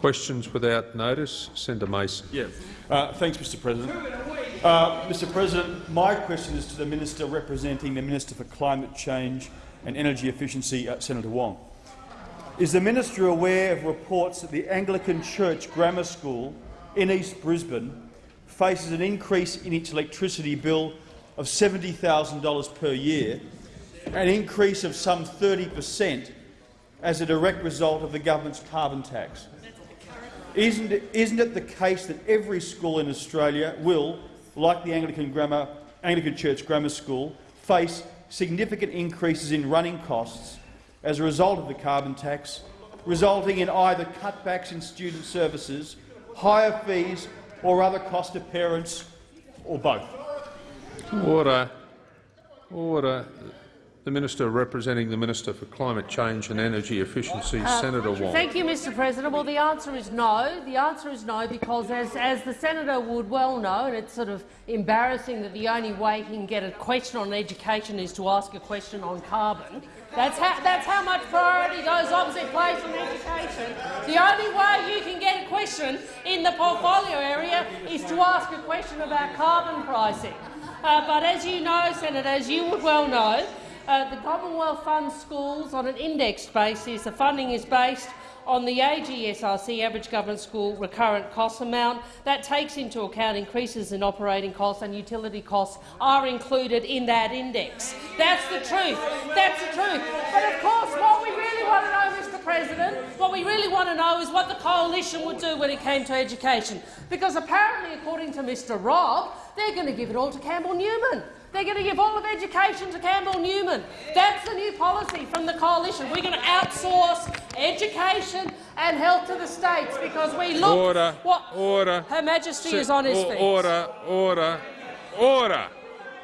Questions without notice. Senator Mason. Yeah. Uh, thanks, Mr President. Uh, Mr President, my question is to the minister representing the Minister for Climate Change and Energy Efficiency, uh, Senator Wong. Is the minister aware of reports that the Anglican Church Grammar School in East Brisbane faces an increase in its electricity bill of $70,000 per year, an increase of some 30 per cent as a direct result of the government's carbon tax? Isn't it, isn't it the case that every school in Australia will, like the Anglican, Grammar, Anglican Church Grammar School, face significant increases in running costs as a result of the carbon tax, resulting in either cutbacks in student services, higher fees or other cost of parents, or both? Order. Order. The Minister representing the Minister for Climate Change and Energy Efficiency, uh, Senator Wong. Thank you, Mr President. Well, the answer is no. The answer is no because, as, as the senator would well know, and it's sort of embarrassing that the only way he can get a question on education is to ask a question on carbon. That's how, that's how much priority goes opposite place on education. The only way you can get a question in the portfolio area is to ask a question about carbon pricing. Uh, but as you know, Senator, as you would well know, uh, the Commonwealth funds schools on an indexed basis. The funding is based on the AGSRC, Average Government School Recurrent Cost Amount. That takes into account increases in operating costs and utility costs are included in that index. That's the truth. That's the truth. But of course, what we really want to know, Mr President, what we really want to know is what the coalition would do when it came to education. Because apparently, according to Mr Robb, they're going to give it all to Campbell Newman. They're going to give all of education to Campbell Newman. That's the new policy from the coalition. We're going to outsource education and health to the states because we look. Order. What order. Her Majesty is on his feet. Order. Order. Order.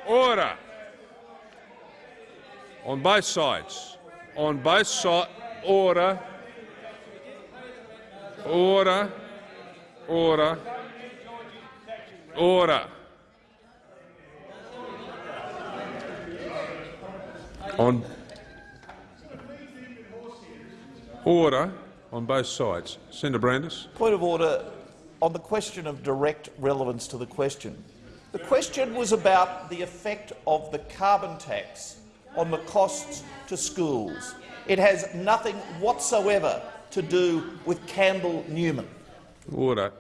Order. On both sides. On both sides. Order. Order. Order. Order. On order on both sides. Senator Brandis. Point of order on the question of direct relevance to the question. The question was about the effect of the carbon tax on the costs to schools. It has nothing whatsoever to do with Campbell Newman. Order.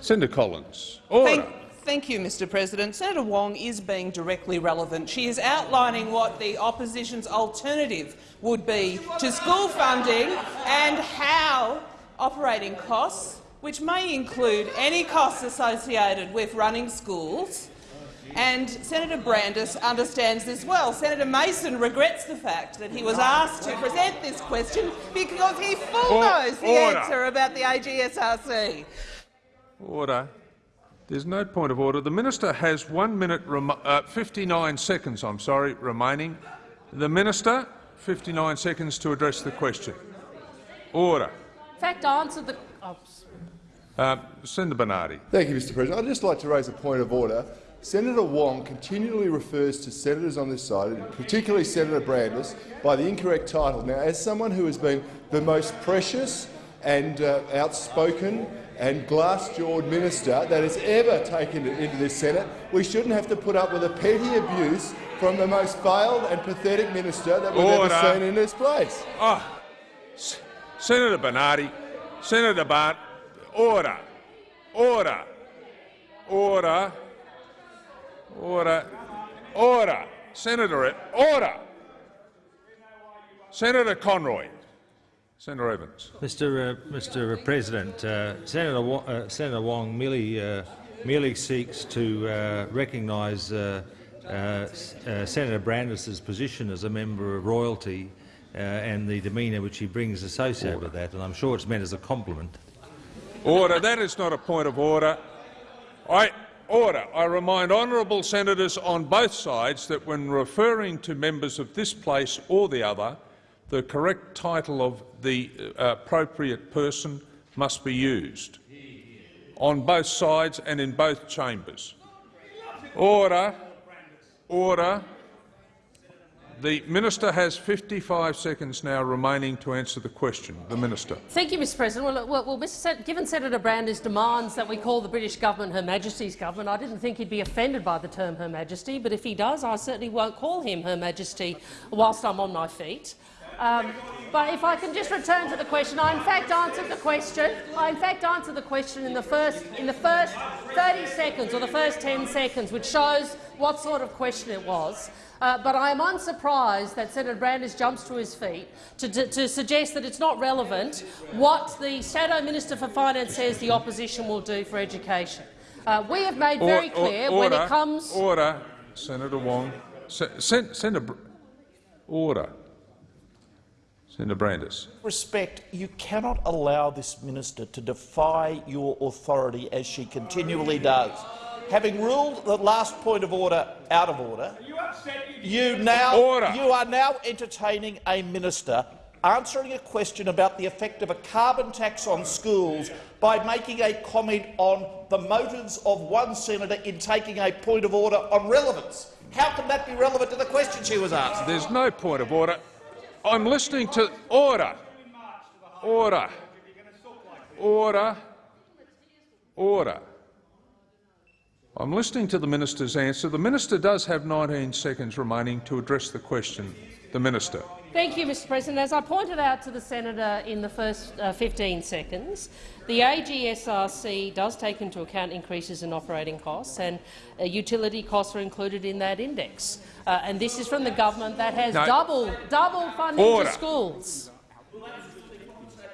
Senator Collins. Order. Thank Thank you, Mr President. Senator Wong is being directly relevant. She is outlining what the opposition's alternative would be to school funding and how operating costs, which may include any costs associated with running schools, and Senator Brandis understands this well. Senator Mason regrets the fact that he was asked to present this question because he full knows the Order. answer about the AGSRC. Order. There's no point of order. The minister has one minute, uh, 59 seconds, I'm sorry, remaining. The minister, 59 seconds to address the question. Order. In fact, answer the. Oh. Uh, Senator Bernardi. Thank you, Mr. President. I'd just like to raise a point of order. Senator Wong continually refers to senators on this side, particularly Senator Brandis, by the incorrect title. Now, as someone who has been the most precious and uh, outspoken and glass-jawed minister that has ever taken it into this Senate. We shouldn't have to put up with a petty abuse from the most failed and pathetic minister that we've Order. ever seen in this place. Oh, Senator Bernardi, Senator Bart, order, order, order, order, order, Senator, order, Senator Conroy. Senator Evans. Mr. Uh, Mr. President, uh, Senator, Wong, uh, Senator Wong merely, uh, merely seeks to uh, recognise uh, Senator Brandis's position as a member of royalty and the demeanour which he brings associated order. with that, and I'm sure it's meant as a compliment. Order. That is not a point of order. I order. I remind honourable senators on both sides that when referring to members of this place or the other, the correct title of the uh, appropriate person must be used on both sides and in both chambers. Order. Order. The minister has 55 seconds now remaining to answer the question. The minister. Thank you, Mr President. Well, well, well Mr. Given Senator Brandis demands that we call the British government Her Majesty's government, I didn't think he'd be offended by the term Her Majesty, but if he does, I certainly won't call him Her Majesty whilst I'm on my feet. Um, but if I can just return to the question, I in fact answered the question. I in fact answered the question in the first in the first 30 seconds or the first 10 seconds, which shows what sort of question it was. Uh, but I am unsurprised that Senator Brandis jumps to his feet to, to, to, suggest that it's not relevant what the Shadow Minister for Finance says the opposition will do for education. Uh, we have made very clear order, when it comes. Order, Senator Wong. Se Sen Senator. Order. Senator Brandis. respect, you cannot allow this minister to defy your authority as she continually does. Having ruled the last point of order out of order, you now Order. you are now entertaining a minister answering a question about the effect of a carbon tax on schools by making a comment on the motives of one senator in taking a point of order on relevance. How can that be relevant to the question she was asked? There's no point of order. I'm listening to order. Order. Order. Order. I'm listening to the minister's answer. The minister does have 19 seconds remaining to address the question. The minister. Thank you, Mr President. As I pointed out to the senator in the first uh, 15 seconds, the AGSRC does take into account increases in operating costs, and uh, utility costs are included in that index. Uh, and this is from the government that has No. double, double funding Order. to schools.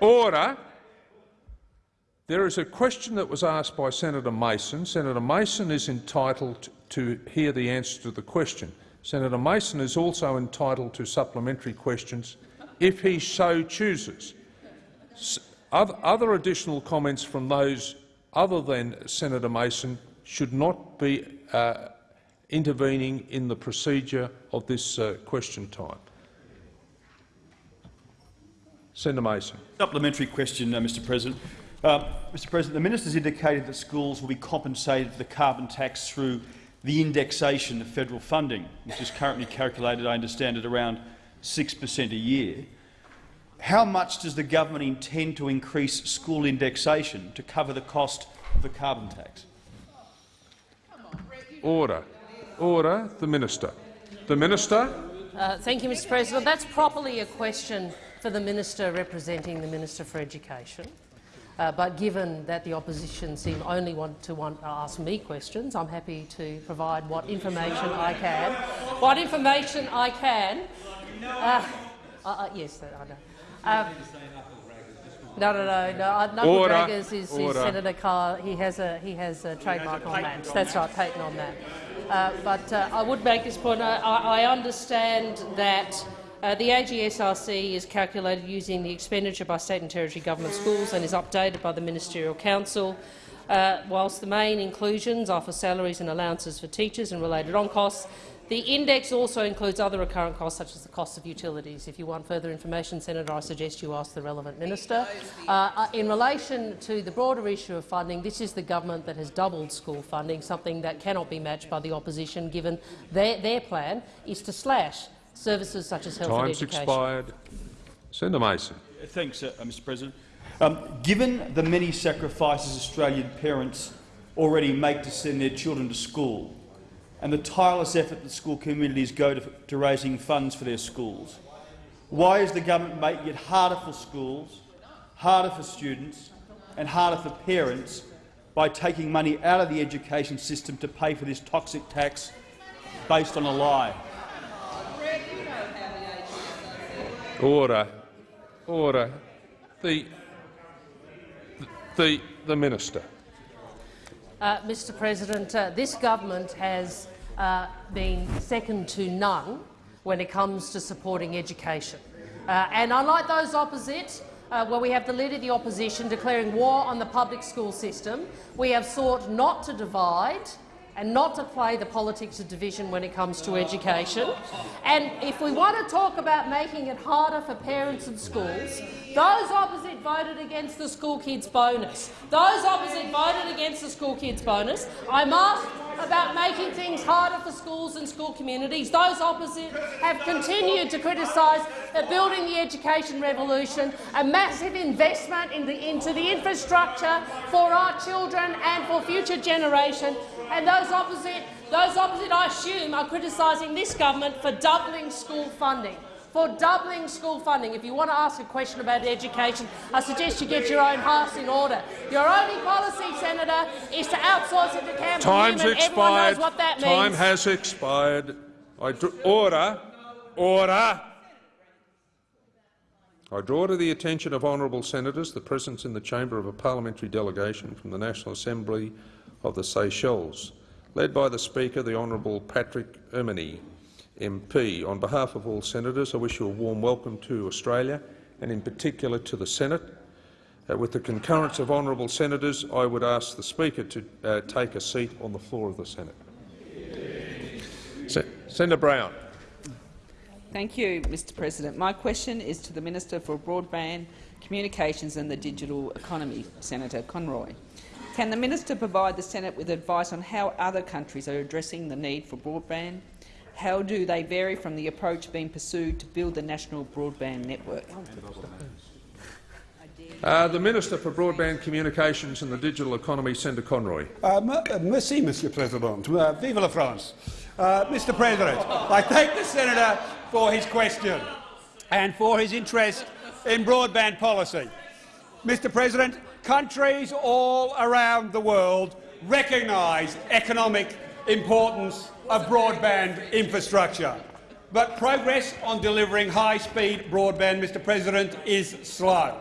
Order. There is a question that was asked by Senator Mason. Senator Mason is entitled to hear the answer to the question. Senator Mason is also entitled to supplementary questions if he so chooses. Other additional comments from those other than Senator Mason should not be uh, intervening in the procedure of this uh, question time. Senator Mason. Supplementary question, uh, Mr President. Uh, Mr President, the minister has indicated that schools will be compensated for the carbon tax through the indexation of federal funding, which is currently calculated, I understand, at around 6 per cent a year. How much does the government intend to increase school indexation to cover the cost of the carbon tax? Order. Order. The Minister. The Minister. Uh, thank you, Mr President. That's properly a question for the minister representing the Minister for Education. Uh, but given that the opposition seem only want to want to ask me questions, I'm happy to provide what information I can. What information I can. Uh, uh, uh, yes, I know. Um, no, no, no, no. uh, Knuckle Order. draggers is, is Senator Carr. He has a he has a trademark on that. That's right, patent on that. Uh, but uh, I would make this point. I I understand that uh, the AGSRC is calculated using the expenditure by state and territory government schools and is updated by the Ministerial Council. Uh, whilst the main inclusions are for salaries and allowances for teachers and related on costs, the index also includes other recurrent costs, such as the cost of utilities. If you want further information, Senator, I suggest you ask the relevant minister. Uh, uh, in relation to the broader issue of funding, this is the government that has doubled school funding, something that cannot be matched by the opposition, given their, their plan is to slash services such as health and Time's education. expired. Senator Mason. Thanks, uh, Mr President. Um, given the many sacrifices Australian parents already make to send their children to school and the tireless effort that school communities go to, to raising funds for their schools, why is the government making it harder for schools, harder for students and harder for parents by taking money out of the education system to pay for this toxic tax based on a lie? Order. Order. The, the, the Minister. Uh, Mr President, uh, this government has uh, been second to none when it comes to supporting education. Uh, and unlike those opposite, uh, where we have the leader of the opposition declaring war on the public school system, we have sought not to divide and not to play the politics of division when it comes to education. And if we want to talk about making it harder for parents and schools, those opposite voted against the school kids bonus. Those opposite voted against the school kids bonus. I must about making things harder for schools and school communities. Those opposite have continued to criticise that building the education revolution, a massive investment in the, into the infrastructure for our children and for future generations, and those opposite, those opposite, I assume, are criticising this government for doubling school funding for doubling school funding. If you want to ask a question about education, I suggest you get your own house in order. Your only policy, Senator, is to outsource it to Campbell Time's Newman. Everyone expired. knows what that Time means. has expired. I order. Order. I draw to the attention of honourable senators the presence in the chamber of a parliamentary delegation from the National Assembly of the Seychelles, led by the Speaker, the Honourable Patrick Herminie, MP. On behalf of all senators, I wish you a warm welcome to Australia and in particular to the Senate. Uh, with the concurrence of honourable senators, I would ask the Speaker to uh, take a seat on the floor of the Senate. Se Senator Brown. Thank you, Mr President. My question is to the Minister for Broadband, Communications and the Digital Economy, Senator Conroy. Can the minister provide the Senate with advice on how other countries are addressing the need for broadband? How do they vary from the approach being pursued to build the national broadband network? Uh, the Minister for Broadband Communications and the Digital Economy, Senator Conroy. Uh, uh, merci, Monsieur President. Uh, vive la France. Uh, Mr President, I thank the senator for his question and for his interest in broadband policy. Mr President, countries all around the world recognise economic importance of broadband infrastructure. But progress on delivering high-speed broadband, Mr President, is slow.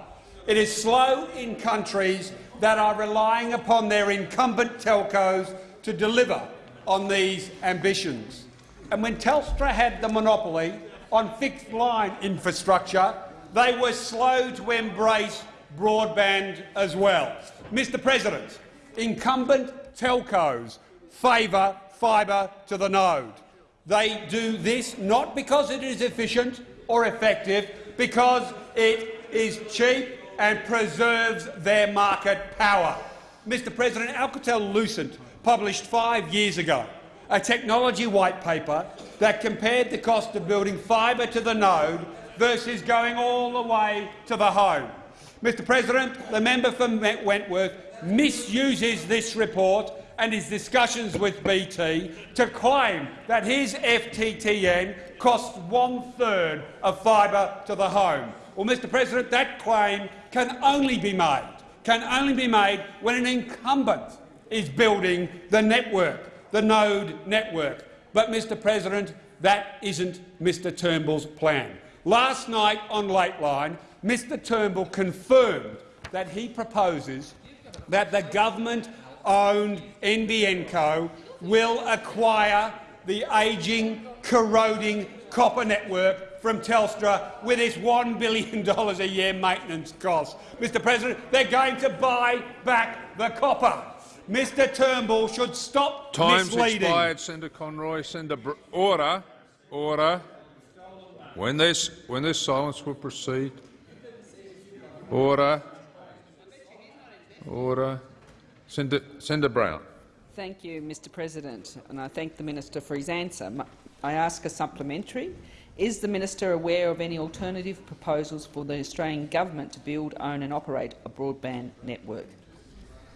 It is slow in countries that are relying upon their incumbent telcos to deliver on these ambitions. And when Telstra had the monopoly on fixed-line infrastructure, they were slow to embrace broadband as well. Mr President, incumbent telcos favour fibre to the node. They do this not because it is efficient or effective, because it is cheap and preserves their market power. Mr President, Alcatel-Lucent published five years ago a technology white paper that compared the cost of building fibre to the node versus going all the way to the home. Mr President, the member for Wentworth misuses this report and his discussions with BT to claim that his FTTN costs one-third of fibre to the home. Well, Mr President, that claim can only be made, can only be made when an incumbent is building the network, the node network. But, Mr President, that isn't Mr Turnbull's plan. Last night on Lateline, Mr Turnbull confirmed that he proposes that the government-owned NBN Co will acquire the ageing, corroding copper network from Telstra with its $1 billion a year maintenance cost. Mr President, they're going to buy back the copper. Mr Turnbull should stop Time's misleading. expired, Senator Conroy. Senator Br Order. Order. When this, when there's silence, we'll proceed. Order. Order. Senator, Senator Brown. Thank you, Mr President, and I thank the minister for his answer. I ask a supplementary. Is the minister aware of any alternative proposals for the Australian government to build, own and operate a broadband network?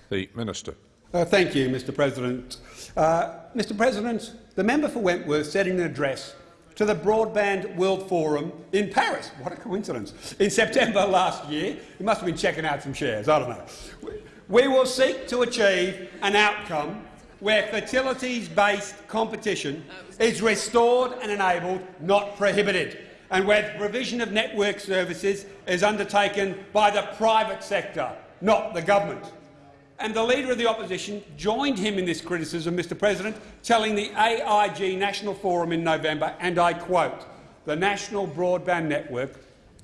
The Minister. Uh, thank you, Mr President. Uh, Mr President, the member for Wentworth said in an address to the Broadband World Forum in Paris, what a coincidence, in September last year, he must have been checking out some shares, I don't know. We will seek to achieve an outcome where facilities-based competition is restored and enabled, not prohibited, and where the provision of network services is undertaken by the private sector, not the government. And the Leader of the Opposition joined him in this criticism, Mr President, telling the AIG National Forum in November, and I quote, the National Broadband Network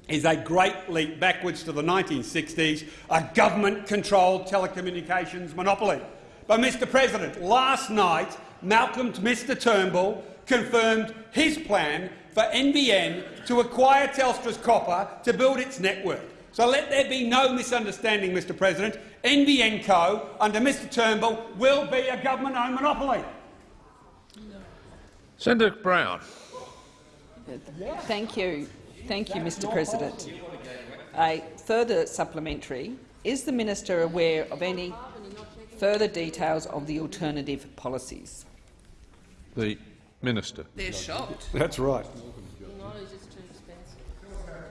is a great leap backwards to the 1960s, a government-controlled telecommunications monopoly. But, Mr President, last night Malcolm Mr Turnbull confirmed his plan for NBN to acquire Telstra's copper to build its network. So let there be no misunderstanding, Mr President. NBN Co, under Mr Turnbull, will be a government-owned monopoly. Senator Brown. Thank you. Thank you, Mr President. A further supplementary. Is the minister aware of any further details of the alternative policies? The Minister. They're shocked. That's right.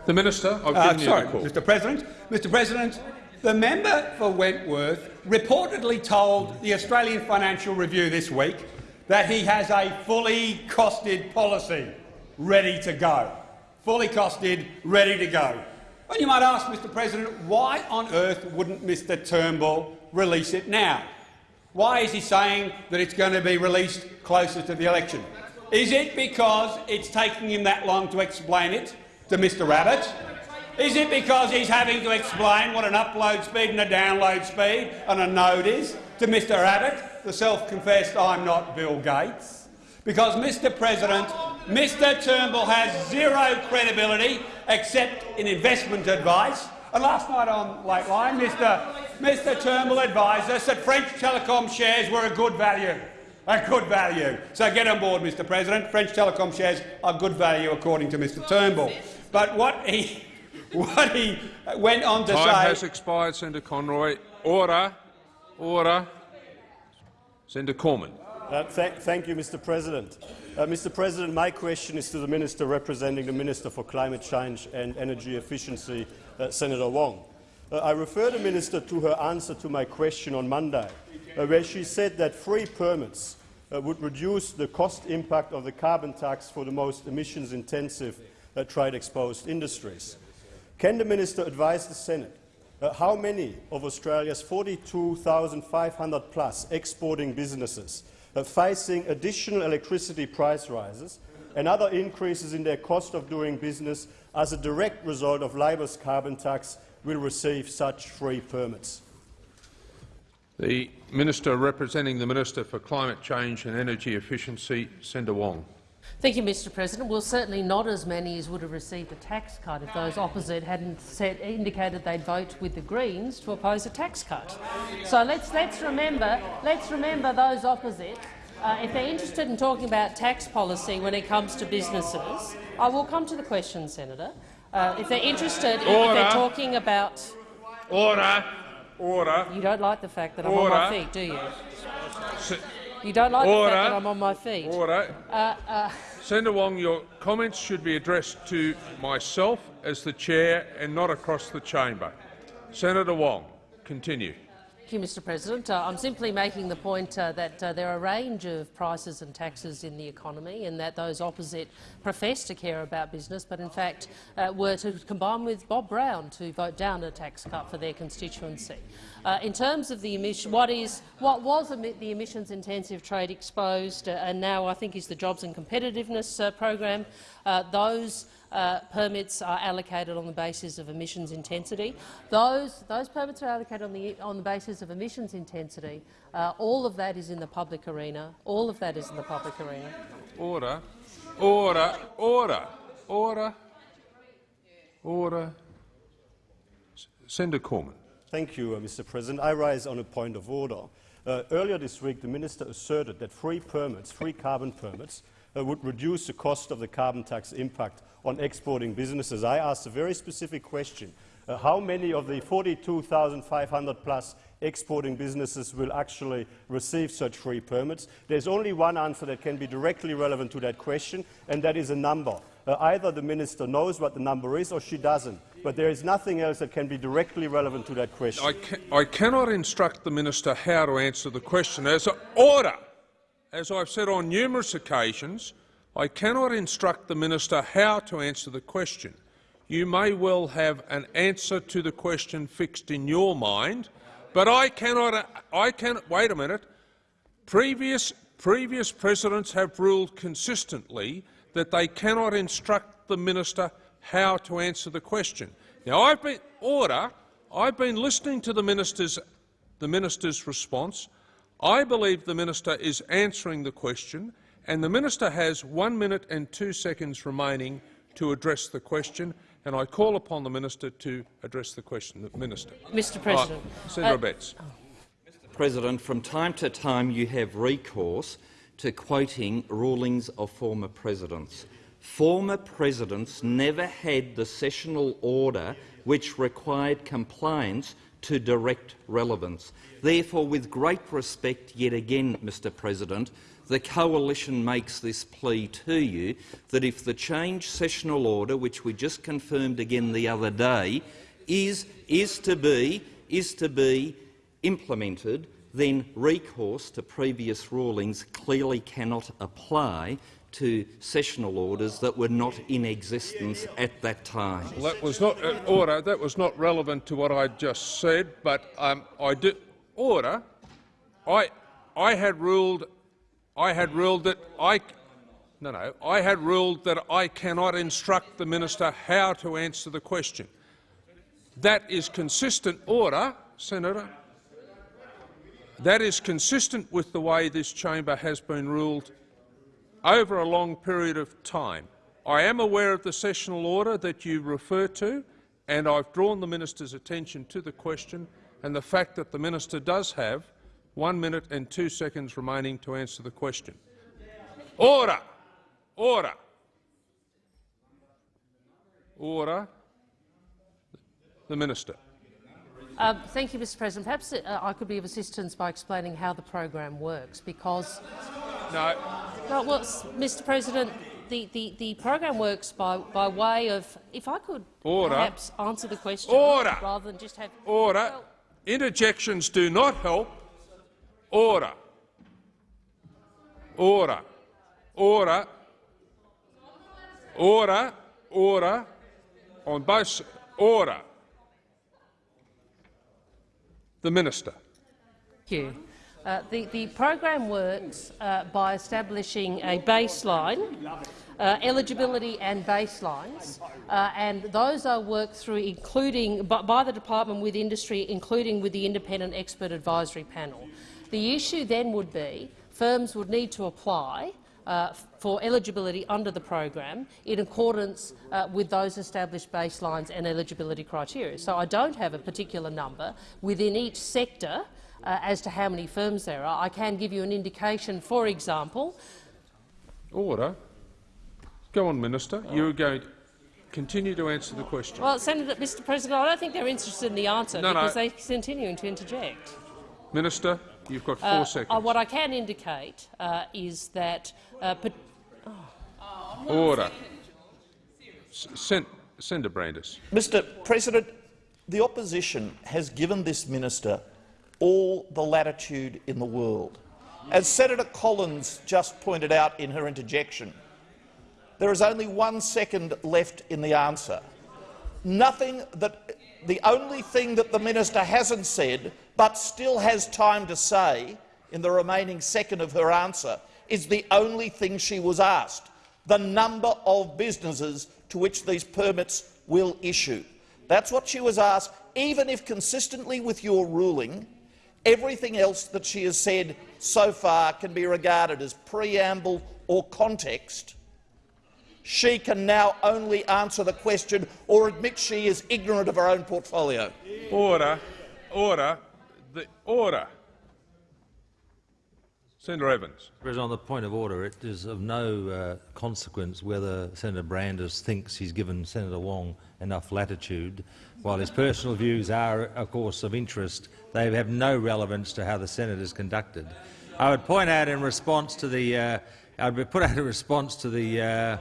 The Minister, I've Uh, given you sorry, the call. Mr President. Mr President, the member for Wentworth reportedly told the Australian Financial Review this week that he has a fully costed policy ready to go. Fully costed, ready to go. And you might ask, Mr President, why on earth wouldn't Mr Turnbull release it now? Why is he saying that it's going to be released closer to the election? Is it because it's taking him that long to explain it to Mr Abbott? Is it because he's having to explain what an upload speed and a download speed and a node is to Mr Abbott, the self-confessed I'm not Bill Gates? Because, Mr President, Mr Turnbull has zero credibility except in investment advice. And last night on Lateline, Mr, Mr Turnbull advised us that French Telecom shares were a good value. A good value. So get on board, Mr President. French Telecom shares are good value according to Mr Turnbull. But what he, what he went on to Time say... has expired, Senator Conroy. Order. Order. Senator Cormann. Uh, th thank you, Mr. President. Uh, Mr. President, my question is to the Minister representing the Minister for Climate Change and Energy Efficiency, uh, Senator Wong. Uh, I refer the Minister to her answer to my question on Monday, where she said that free permits uh, would reduce the cost impact of the carbon tax for the most emissions-intensive uh, trade-exposed industries. Can the Minister advise the Senate uh, how many of Australia's 42,500 plus exporting businesses uh, facing additional electricity price rises and other increases in their cost of doing business as a direct result of Labor's carbon tax will receive such free permits? The Minister representing the Minister for Climate Change and Energy Efficiency, Senator Wong. Thank you, Mr President. Well, certainly not as many as would have received a tax cut if those opposite hadn't said, indicated they'd vote with the Greens to oppose a tax cut. So let's, let's, remember, let's remember those opposite. Uh, if they're interested in talking about tax policy when it comes to businesses, I will come to the question, Senator. Uh, if they're interested, in, if they're talking about, Order. Order. you don't like the fact that I'm on my feet, do you? You don't like the fact that I'm on my feet. Order. Uh, uh, Senator Wong, your comments should be addressed to myself as the chair and not across the chamber. Senator Wong, continue. Thank you, Mr President. Uh, I'm simply making the point uh, that uh, there are a range of prices and taxes in the economy and that those opposite profess to care about business but in fact uh, were to combine with Bob Brown to vote down a tax cut for their constituency. Uh, in terms of the emission, what, is, what was the emissions-intensive trade exposed uh, and now I think is the Jobs and Competitiveness program, those uh, permits are allocated on the basis of emissions intensity. Those, those permits are allocated on the, on the basis of emissions intensity. Uh, all of that is in the public arena. All of that is in the public arena. Order. Order. Order. Order. Order. Senator Cormann. Thank you, uh, Mr. President. I rise on a point of order. Uh, earlier this week, the minister asserted that free permits, free carbon permits, uh, would reduce the cost of the carbon tax impact on exporting businesses. I asked a very specific question. Uh, how many of the 42,500 plus exporting businesses will actually receive such free permits? There's only one answer that can be directly relevant to that question, and that is a number. Uh, either the minister knows what the number is or she doesn't, but there is nothing else that can be directly relevant to that question. I, ca I cannot instruct the minister how to answer the question. As a order, as I've said on numerous occasions, I cannot instruct the minister how to answer the question. You may well have an answer to the question fixed in your mind, but I cannot. I can wait a minute. Previous previous presidents have ruled consistently that they cannot instruct the minister how to answer the question. Now, I've been order. I've been listening to the minister's the minister's response. I believe the minister is answering the question, and the minister has one minute and two seconds remaining to address the question. And I call upon the minister to address the question. The minister. Mr President. Uh, Senator uh, Betts. President, from time to time you have recourse to quoting rulings of former presidents. Former presidents never had the sessional order which required compliance to direct relevance. Therefore, with great respect yet again, Mr President, the Coalition makes this plea to you that if the change sessional order, which we just confirmed again the other day, is, is, to, be, is to be implemented, then recourse to previous rulings clearly cannot apply to sessional orders that were not in existence at that time. Well, that was not uh, order. That was not relevant to what I just said. But um, I did order. I I had ruled. I had ruled that I. No, no. I had ruled that I cannot instruct the minister how to answer the question. That is consistent order, Senator. That is consistent with the way this chamber has been ruled over a long period of time. I am aware of the sessional order that you refer to, and I've drawn the minister's attention to the question and the fact that the minister does have one minute and two seconds remaining to answer the question. Order! Order! Order. The minister. Uh, thank you, Mr President. Perhaps uh, I could be of assistance by explaining how the program works, because No. No, well, Mr. President, the, the, the program works by, by way of, if I could Order. perhaps answer the question Order. rather than just have Order. Well, Interjections do not help. Order. Order. Order. Order. Order. On both. Order. The minister. Thank you. Uh, the, the program works uh, by establishing a baseline, uh, eligibility and baselines, uh, and those are worked through including by, by the department with industry, including with the independent expert advisory panel. The issue then would be firms would need to apply uh, for eligibility under the program in accordance uh, with those established baselines and eligibility criteria. So I don't have a particular number within each sector uh, as to how many firms there are. I can give you an indication, for example, Order. Go on, Minister. You are going to continue to answer the question. well, Senator, Mr President, I don't think they're interested in the answer No, no. because they're continuing to interject. Minister, you've got four Uh, seconds. uh, what I can indicate uh, is that uh, pat- Order. Sen Senator Brandis. Mr President, the opposition has given this minister all the latitude in the world. As Senator Collins just pointed out in her interjection, there is only one second left in the answer. Nothing that the only thing that the minister hasn't said, but still has time to say in the remaining second of her answer, is the only thing she was asked the number of businesses to which these permits will issue. That's what she was asked, even if consistently with your ruling, everything else that she has said so far can be regarded as preamble or context. She can now only answer the question or admit she is ignorant of her own portfolio. Order. Order. The order. Senator Evans. President, on the point of order, it is of no uh, consequence whether Senator Brandis thinks he's given Senator Wong enough latitude. While his personal views are, of course, of interest, they have no relevance to how the Senate is conducted. I would point out in response to the, uh, I would put out a response to the. Uh,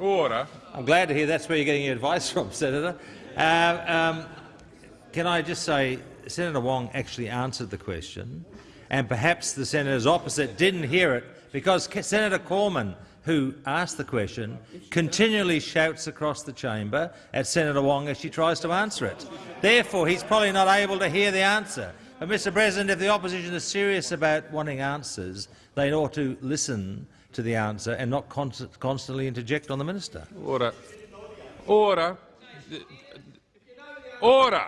Order. I'm glad to hear that's where you're getting your advice from, Senator. Uh, um, can I just say, Senator Wong actually answered the question, and perhaps the senators opposite didn't hear it because Senator Cormann, who asked the question, continually shouts across the chamber at Senator Wong as she tries to answer it. Therefore, he's probably not able to hear the answer. But, Mr President, if the opposition is serious about wanting answers, they ought to listen to the answer and not con constantly interject on the minister. Order. Order. Order.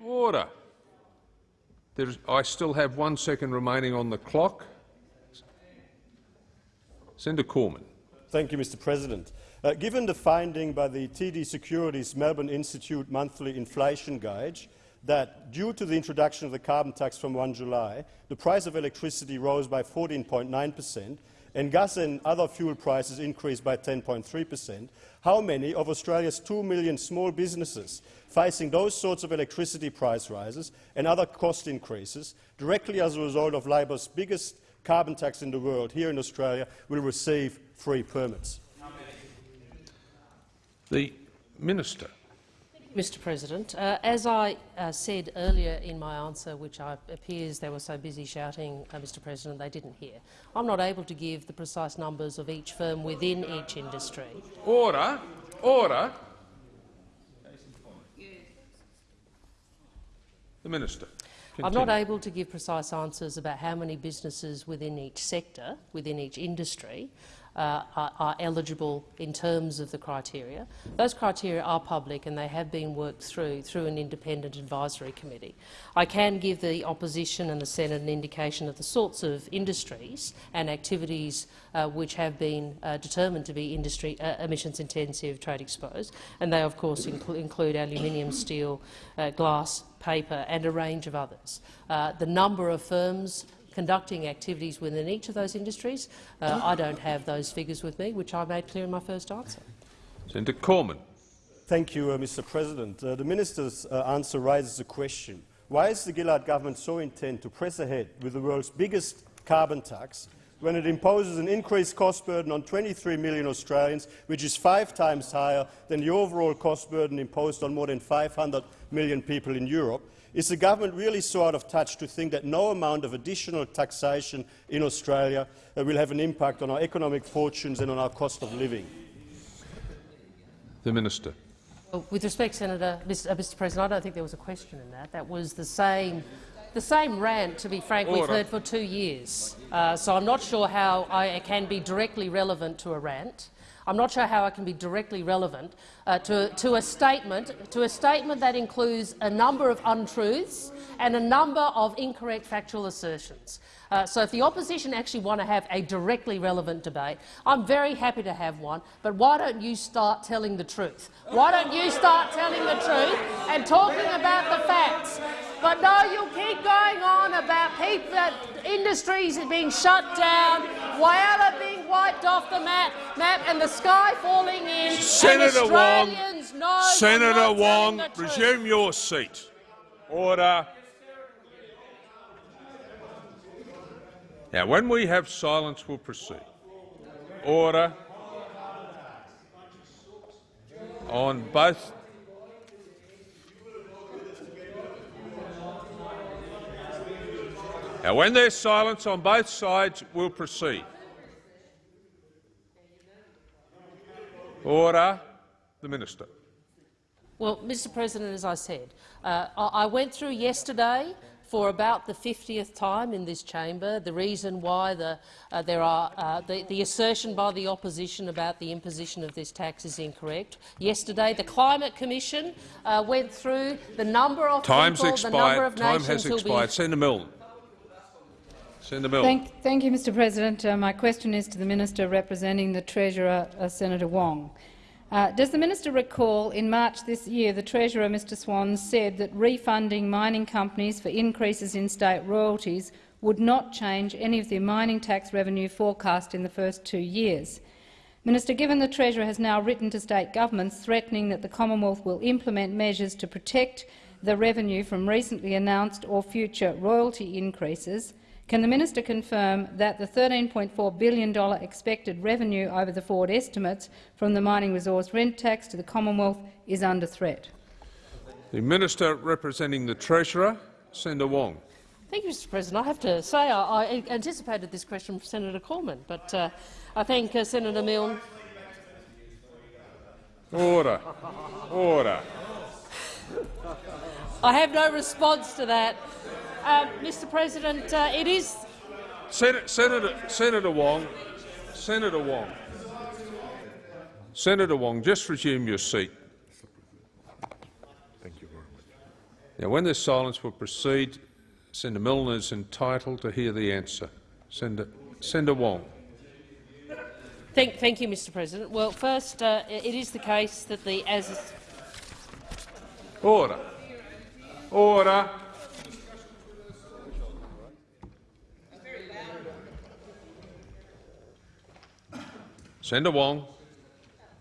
Order. There's, I still have one second remaining on the clock. Senator Cormann. Thank you, Mr. President. Uh, given the finding by the TD Securities Melbourne Institute monthly inflation gauge that due to the introduction of the carbon tax from 1 July, the price of electricity rose by 14.9 per cent and gas and other fuel prices increased by 10.3 per cent, how many of Australia's 2 million small businesses facing those sorts of electricity price rises and other cost increases directly as a result of Labor's biggest carbon tax in the world here in Australia will receive free permits? The Minister. Mr President, uh, as I uh, said earlier in my answer, which I, appears they were so busy shouting, uh, Mr President, they didn't hear, I'm not able to give the precise numbers of each firm within each industry. Order. Order. The Minister. I'm not able to give precise answers about how many businesses within each sector, within each industry, uh, are, are eligible in terms of the criteria. Those criteria are public and they have been worked through through an independent advisory committee. I can give the opposition and the Senate an indication of the sorts of industries and activities uh, which have been uh, determined to be industry uh, emissions intensive trade exposed, and they of course inclu include aluminium, steel, uh, glass, paper and a range of others. Uh, the number of firms conducting activities within each of those industries, uh, I don't have those figures with me, which I made clear in my first answer. Senator Cormann. Thank you, uh, Mr President. Uh, the minister's uh, answer raises a question. Why is the Gillard government so intent to press ahead with the world's biggest carbon tax when it imposes an increased cost burden on 23 million Australians, which is five times higher than the overall cost burden imposed on more than 500 million people in Europe? Is the government really so out of touch to think that no amount of additional taxation in Australia uh, will have an impact on our economic fortunes and on our cost of living? The Minister. Well, With respect, Senator, Mr. uh, Mr. President, I don't think there was a question in that. That was the same, the same rant, to be frank, we've heard for two years. Uh, so I'm not sure how I can be directly relevant to a rant. I'm not sure how I can be directly relevant uh, to, to a statement to a statement that includes a number of untruths and a number of incorrect factual assertions. Uh, so if the opposition actually want to have a directly relevant debate, I'm very happy to have one, but why don't you start telling the truth? Why don't you start telling the truth and talking about the facts? But no, you'll keep going on about people, that industries being shut down, Whyalla being wiped off the map, map and the sky falling in, Senator Wong. Senator Wong, resume your seat. Order. Now, when we have silence, we'll proceed. Order. On both. Now, when there's silence on both sides, we'll proceed. Order. The Minister. Well, Mr President, as I said, uh, I I went through yesterday for about the 50th time in this chamber the reason why the, uh, there are, uh, the, the assertion by the opposition about the imposition of this tax is incorrect. Yesterday, the Climate Commission uh, went through the number of Time's people, the number expired. of Time nations has expired. be Senator Milne. Senator Milne. Thank, thank you, Mr President. Uh, my question is to the Minister representing the Treasurer, uh, Senator Wong. Uh, does the minister recall in March this year the Treasurer, Mr Swan, said that refunding mining companies for increases in state royalties would not change any of the mining tax revenue forecast in the first two years? Minister, given the Treasurer has now written to state governments threatening that the Commonwealth will implement measures to protect the revenue from recently announced or future royalty increases, can the minister confirm that the $13.4 billion expected revenue over the forward estimates from the mining resource rent tax to the Commonwealth is under threat? The Minister representing the Treasurer, Senator Wong. Thank you, Mr President. I have to say I, I anticipated this question from Senator Cormann, but uh, I thank uh, Senator Milne Order. Order. I have no response to that. Uh, Mr President, uh, it is Sen Senator, Senator Wong. Senator Wong. Senator Wong, just resume your seat. Thank you very much. Now, when there's silence, we'll proceed. Senator Milne is entitled to hear the answer. Senator, Senator Wong. Thank, thank you, Mr. President. Well, first, uh, it is the case that the as Order. Order. Senator Wong.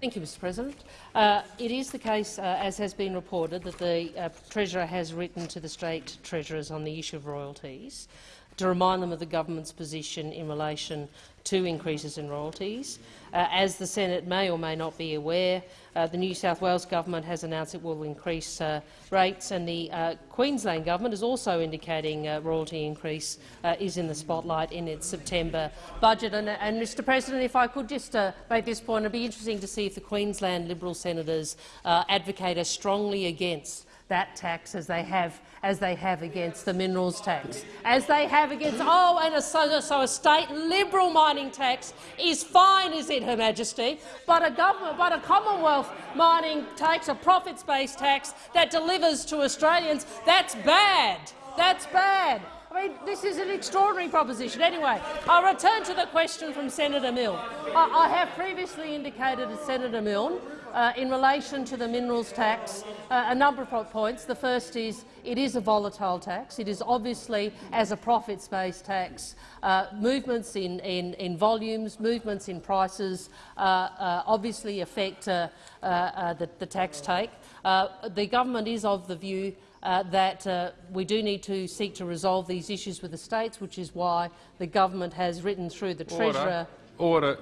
Thank you, Mr President. Uh, it is the case, uh, as has been reported, that the uh, Treasurer has written to the state treasurers on the issue of royalties to remind them of the government's position in relation to increases in royalties. Uh, as the Senate may or may not be aware, uh, the New South Wales government has announced it will increase uh, rates, and the uh, Queensland government is also indicating a royalty increase uh, is in the spotlight in its September budget. And, and Mr President, if I could just make this point, it would be interesting to see if the Queensland Liberal senators advocate as strongly against that tax as they have as they have against the minerals tax, as they have against oh, and a, so, so a state liberal mining tax is fine, is it, Her Majesty? But a government, but a Commonwealth mining tax, a profits-based tax that delivers to Australians, that's bad. That's bad. I mean, this is an extraordinary proposition. Anyway, I'll return to the question from Senator Milne. I, I have previously indicated to Senator Milne uh, in relation to the minerals tax uh, a number of points. The first is it is a volatile tax. It is obviously, as a profits-based tax, uh, movements in, in, in, volumes, movements in prices uh, uh, obviously affect uh, the, the, tax take. the government is of the view uh, that uh, we do need to seek to resolve these issues with the states, which is why the government has written through the Order. Treasurer. Order.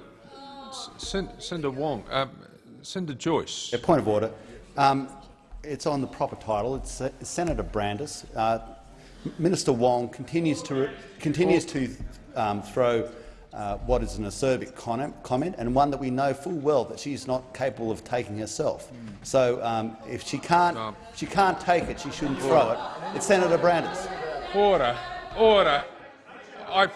Senator Wong. Um, Senator Joyce. Yeah, point of order. Um, it's on the proper title. It's uh, Senator Brandis. Uh, Minister Wong continues to continues to um, throw uh, what is an acerbic comment and one that we know full well that she's not capable of taking herself. Mm. So um, if she can't, no. she can't take it, she shouldn't throw it. It's Senator Brandis. Order, order. I've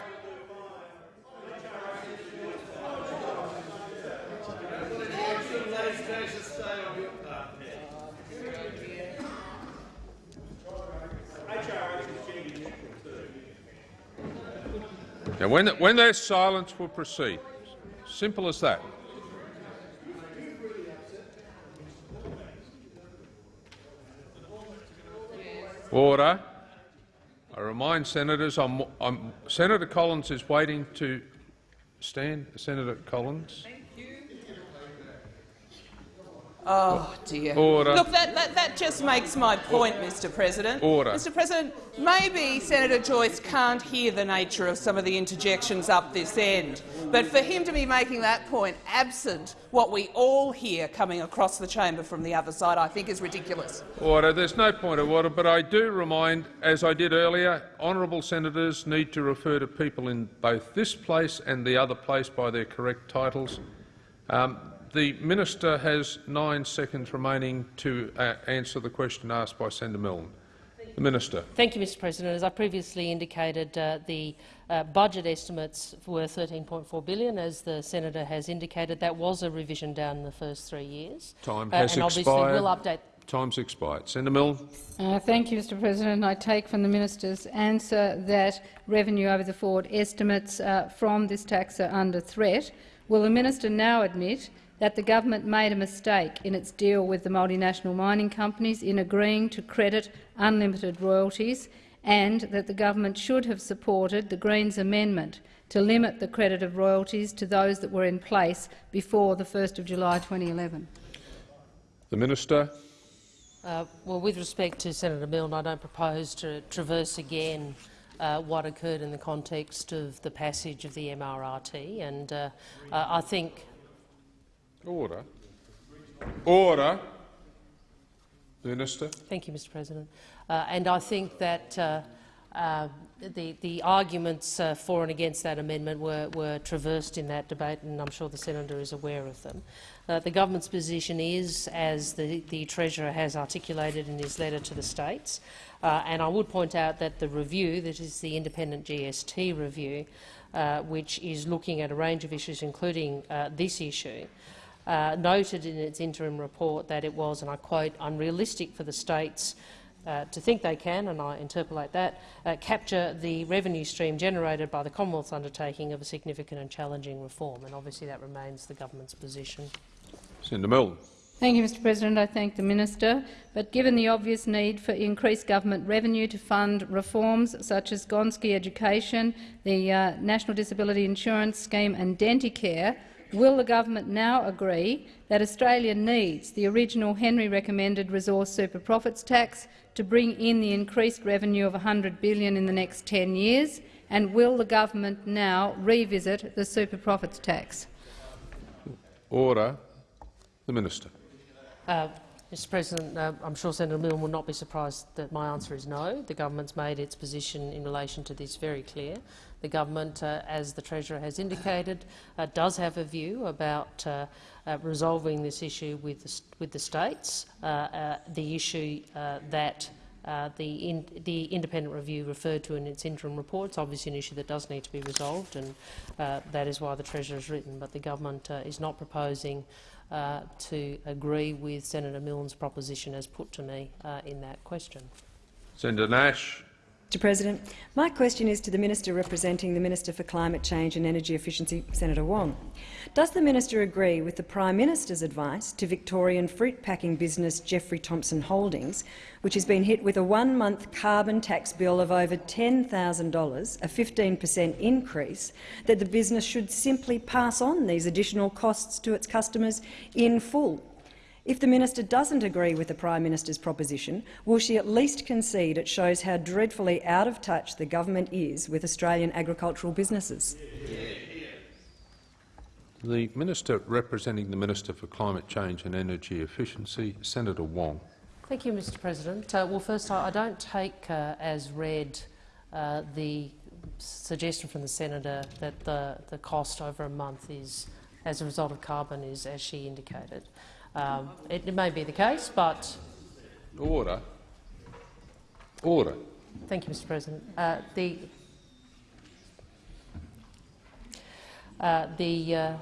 Now, when, when there's silence, we'll proceed. Simple as that. Order. I remind senators, I'm, I'm, Senator Collins is waiting to stand. Senator Collins. Oh dear. Order. Look, that, that, that just makes my point, Mr President. Order. Mr President, maybe Senator Joyce can't hear the nature of some of the interjections up this end, but for him to be making that point absent what we all hear coming across the chamber from the other side, I think is ridiculous. Order. There's no point of order, but I do remind, as I did earlier, honourable senators need to refer to people in both this place and the other place by their correct titles. Um, the minister has nine seconds remaining to uh, answer the question asked by Senator Milne. The minister. Thank you, Mr. President. As I previously indicated, uh, the uh, budget estimates were 13.4 billion, as the senator has indicated. That was a revision down in the first three years. Time uh, has and expired. Obviously, we'll update. Time's expired. Senator Milne. Uh, thank you, Mr. President. I take from the minister's answer that revenue over the forward estimates uh, from this tax are under threat. Will the minister now admit that the government made a mistake in its deal with the multinational mining companies in agreeing to credit unlimited royalties and that the government should have supported the Greens' amendment to limit the credit of royalties to those that were in place before the 1st of July 2011. The Minister. Uh, well, with respect to Senator Milne, I don't propose to traverse again uh, what occurred in the context of the passage of the MRRT, and uh, I think Order. Order. Minister. Thank you, Mr President. Uh, and I think that uh, uh, the, the, arguments uh, for and against that amendment were, were, traversed in that debate, and I'm sure the senator is aware of them. Uh, the government's position is, as the, the, Treasurer has articulated in his letter to the states, uh, and I would point out that the review, that is the independent GST review, which is looking at a range of issues, including this issue, uh, noted in its interim report that it was, and I quote, unrealistic for the states uh, to think they can, and I interpolate that, uh, capture the revenue stream generated by the Commonwealth's undertaking of a significant and challenging reform. And obviously that remains the government's position. Senator Milne. Thank you, Mr President. I thank the minister. But given the obvious need for increased government revenue to fund reforms such as Gonski Education, the uh, National Disability Insurance Scheme and Denticare, will the government now agree that Australia needs the original Henry recommended resource super profits tax to bring in the increased revenue of 100 billion in the next 10 years? And will the government now revisit the super profits tax? Order. The Minister. Uh, Mr President, uh, I'm sure Senator Milne will not be surprised that my answer is no. The government's made its position in relation to this very clear. The government, uh, as the Treasurer has indicated, uh, does have a view about uh, resolving this issue with the, with the states. The issue that uh, the, in, the, independent review referred to in its interim report is obviously an issue that does need to be resolved, and uh, that is why the Treasurer has written. But the government uh, is not proposing to agree with Senator Milne's proposition as put to me in that question. Senator Nash. Mr President, my question is to the Minister representing the Minister for Climate Change and Energy Efficiency, Senator Wong. Does the minister agree with the Prime Minister's advice to Victorian fruit packing business Jeffrey Thompson Holdings, which has been hit with a one-month carbon tax bill of over $10,000, a 15 per cent increase, that the business should simply pass on these additional costs to its customers in full? If the minister doesn't agree with the Prime Minister's proposition, will she at least concede it shows how dreadfully out of touch the government is with Australian agricultural businesses? The Minister representing the Minister for Climate Change and Energy Efficiency, Senator Wong. Thank you, Mr President. Uh, well, first, I, I don't take uh, as read uh, the suggestion from the senator that the, the cost over a month is, as a result of carbon, is as she indicated. Um, it, may be the case, but order. Order. Thank you, Mr. President. Uh, the uh, the uh,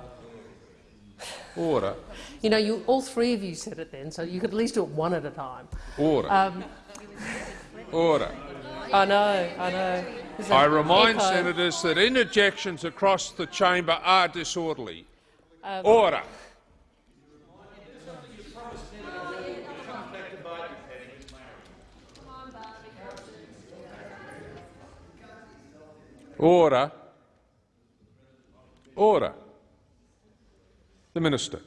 order. You know, you all three of you said it then, so you could at least do it one at a time. Order. Um, order. I know. I know. I remind echo. senators that interjections across the chamber are disorderly. Um, order. Order. Order. The Minister.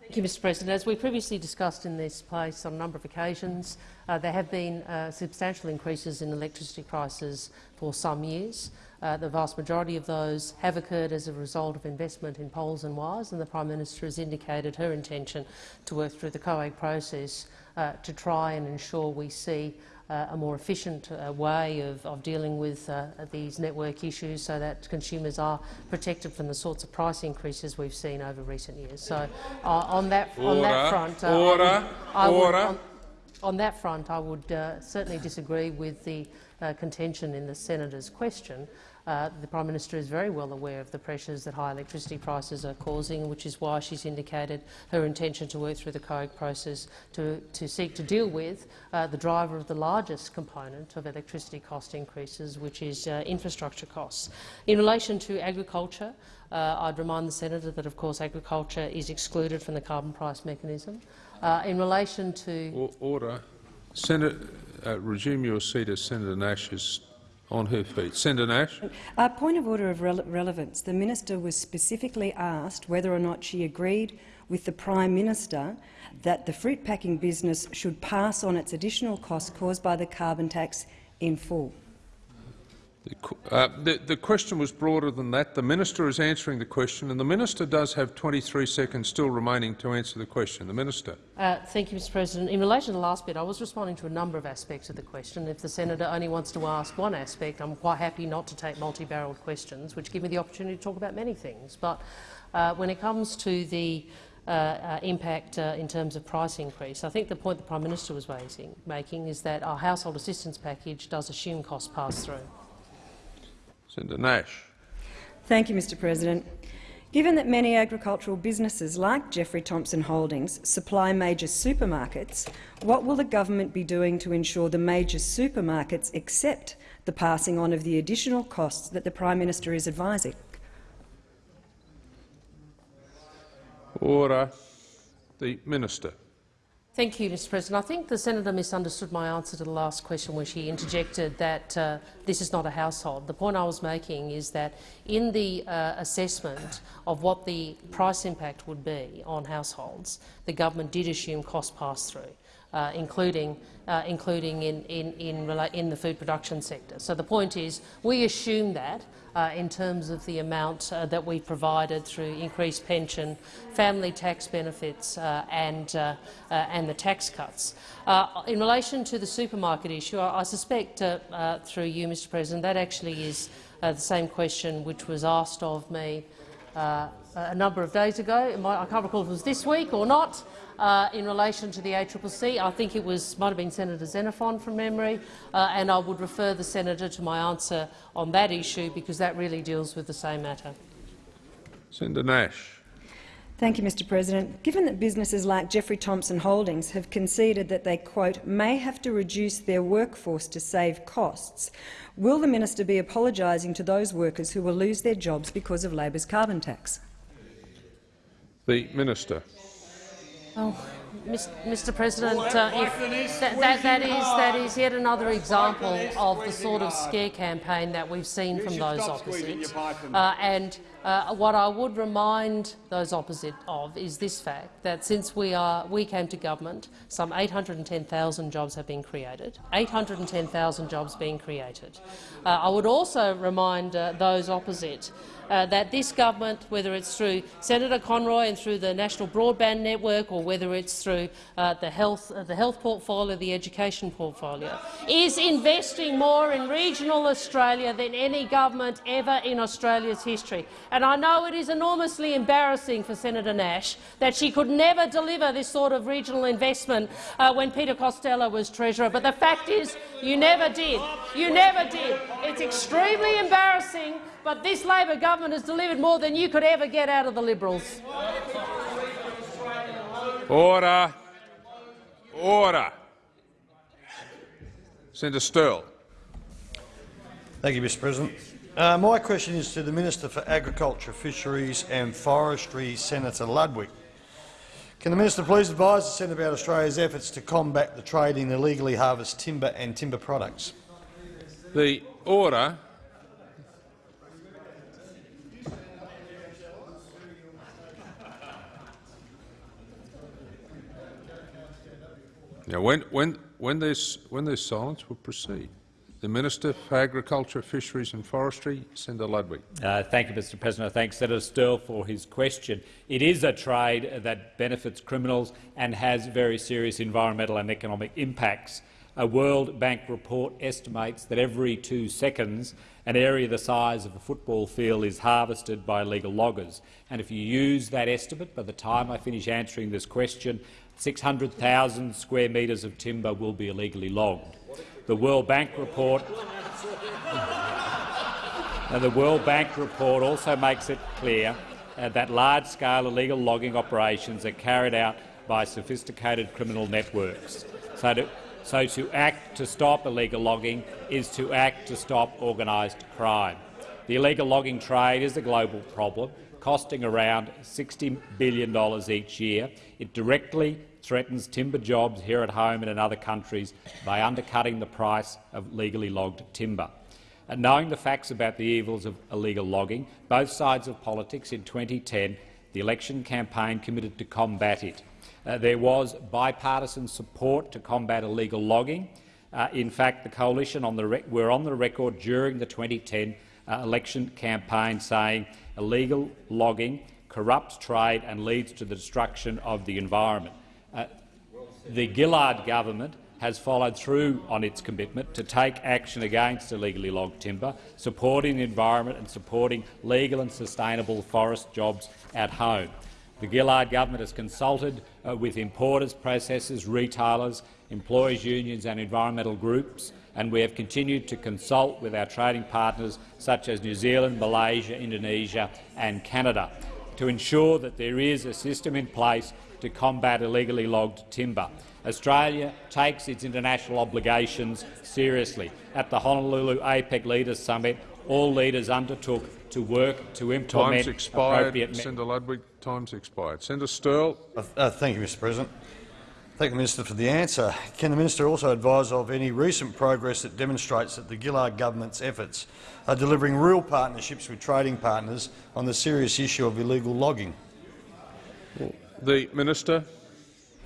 Thank you, Mr President. As we previously discussed in this place on a number of occasions, uh, there have been uh, substantial increases in electricity prices for some years. Uh, the vast majority of those have occurred as a result of investment in poles and wires, and the Prime Minister has indicated her intention to work through the COAG process uh, to try and ensure we see a more efficient uh, way of, of, dealing with uh, these network issues so that consumers are protected from the sorts of price increases we've seen over recent years. So uh, on, that, order, on that front, uh, order, I would, I would. On, on, that front, I would uh, certainly disagree with the contention in the senator's question uh, the Prime Minister is very well aware of the pressures that high electricity prices are causing, which is why she's indicated her intention to work through the COAG process to, to seek to deal with uh, the driver of the largest component of electricity cost increases, which is uh, infrastructure costs. In relation to agriculture, uh, I'd remind the senator that, of course, agriculture is excluded from the carbon price mechanism. Uh, in relation to order, Senator, uh, resume your seat as Senator Nash is on her feet. Senator Nash. A point of order of rele relevance. The minister was specifically asked whether or not she agreed with the Prime Minister that the fruit packing business should pass on its additional costs caused by the carbon tax in full. Uh, the, the, question was broader than that. The minister is answering the question, and the minister does have 23 seconds still remaining to answer the question. The minister. Uh, thank you, Mr. President. In relation to the last bit, I was responding to a number of aspects of the question. If the senator only wants to ask one aspect, I'm quite happy not to take multi-barrelled questions, which give me the opportunity to talk about many things. But uh, when it comes to the uh, uh, impact uh, in terms of price increase. I think the point the Prime Minister was raising, making is that our household assistance package does assume cost pass-through. Senator Nash. Thank you, Mr President. Given that many agricultural businesses like Jeffrey Thompson Holdings supply major supermarkets, what will the government be doing to ensure the major supermarkets accept the passing on of the additional costs that the Prime Minister is advising? Order. The Minister. Thank you, Mr President. I think the senator misunderstood my answer to the last question where she interjected that uh, this is not a household. The point I was making is that in the uh, assessment of what the price impact would be on households, the government did assume cost pass-through. Uh, including, uh, including in, in, in, in, the food production sector. So the point is we assume that uh, in terms of the amount uh, that we provided through increased pension, family tax benefits uh, and, uh, and the tax cuts. in relation to the supermarket issue, I, I suspect through you, Mr President, that actually is the same question which was asked of me a number of days ago. I can't recall if it was this week or not uh, in relation to the ACCC. I think it was might have been Senator Xenophon from memory, uh, and I would refer the senator to my answer on that issue because that really deals with the same matter. Senator Nash. Thank you, Mr President. Given that businesses like Jeffrey Thompson Holdings have conceded that they, quote, may have to reduce their workforce to save costs, will the minister be apologising to those workers who will lose their jobs because of Labor's carbon tax? The Minister. Oh, Mr. President, uh, if that, that, that, is, that is yet another example of the sort of scare campaign that we've seen from those opposite. Uh, and uh, what I would remind those opposite of is this fact, that since we, are, we came to government, some 810,000 jobs have been created. 810,000 jobs being created. Uh, I would also remind uh, those opposite uh, that this government, whether it's through Senator Conroy and through the National Broadband Network or whether it's through uh, the, health, uh, the health portfolio, the education portfolio, is investing more in regional Australia than any government ever in Australia's history. And I know it is enormously embarrassing for Senator Nash that she could never deliver this sort of regional investment uh, when Peter Costello was Treasurer, but the fact is you never did. You never did. It's extremely embarrassing but this Labor government has delivered more than you could ever get out of the Liberals. Order. Order. Senator Sterle. Thank you, Mr President. Uh, my question is to the Minister for Agriculture, Fisheries and Forestry, Senator Ludwig. Can the minister please advise the Senate about Australia's efforts to combat the trade in illegally harvested timber and timber products? The order Now, when, when, when, there's, when there's silence, we'll proceed. The Minister for Agriculture, Fisheries and Forestry, Senator Ludwig. Uh, thank you, Mr President. I thank Senator Sterle for his question. It is a trade that benefits criminals and has very serious environmental and economic impacts. A World Bank report estimates that every two seconds an area the size of a football field is harvested by illegal loggers. And if you use that estimate, by the time I finish answering this question, 600,000 square metres of timber will be illegally logged. The World Bank report and the World Bank report also makes it clear uh, that large-scale illegal logging operations are carried out by sophisticated criminal networks. So to, so to act to stop illegal logging is to act to stop organised crime. The illegal logging trade is a global problem, costing around $60 billion each year. It directly threatens timber jobs here at home and in other countries by undercutting the price of legally logged timber. And knowing the facts about the evils of illegal logging, both sides of politics in 2010, the election campaign committed to combat it. Uh, there was bipartisan support to combat illegal logging. Uh, in fact, the coalition on the were on the record during the 2010 uh, election campaign saying illegal logging corrupts trade and leads to the destruction of the environment. The Gillard government has followed through on its commitment to take action against illegally logged timber, supporting the environment and supporting legal and sustainable forest jobs at home. The Gillard government has consulted uh, with importers, processors, retailers, employers' unions and environmental groups, and we have continued to consult with our trading partners such as New Zealand, Malaysia, Indonesia and Canada to ensure that there is a system in place to combat illegally logged timber. Australia takes its international obligations seriously. At the Honolulu APEC Leaders Summit, all leaders undertook to work to implement Time's expired. appropriate Senator Ludwig. Time's expired. Senator Sterle. Uh, uh, thank you, Mr President. Thank the Minister for the answer. Can the Minister also advise of any recent progress that demonstrates that the Gillard government's efforts are delivering real partnerships with trading partners on the serious issue of illegal logging? The Minister.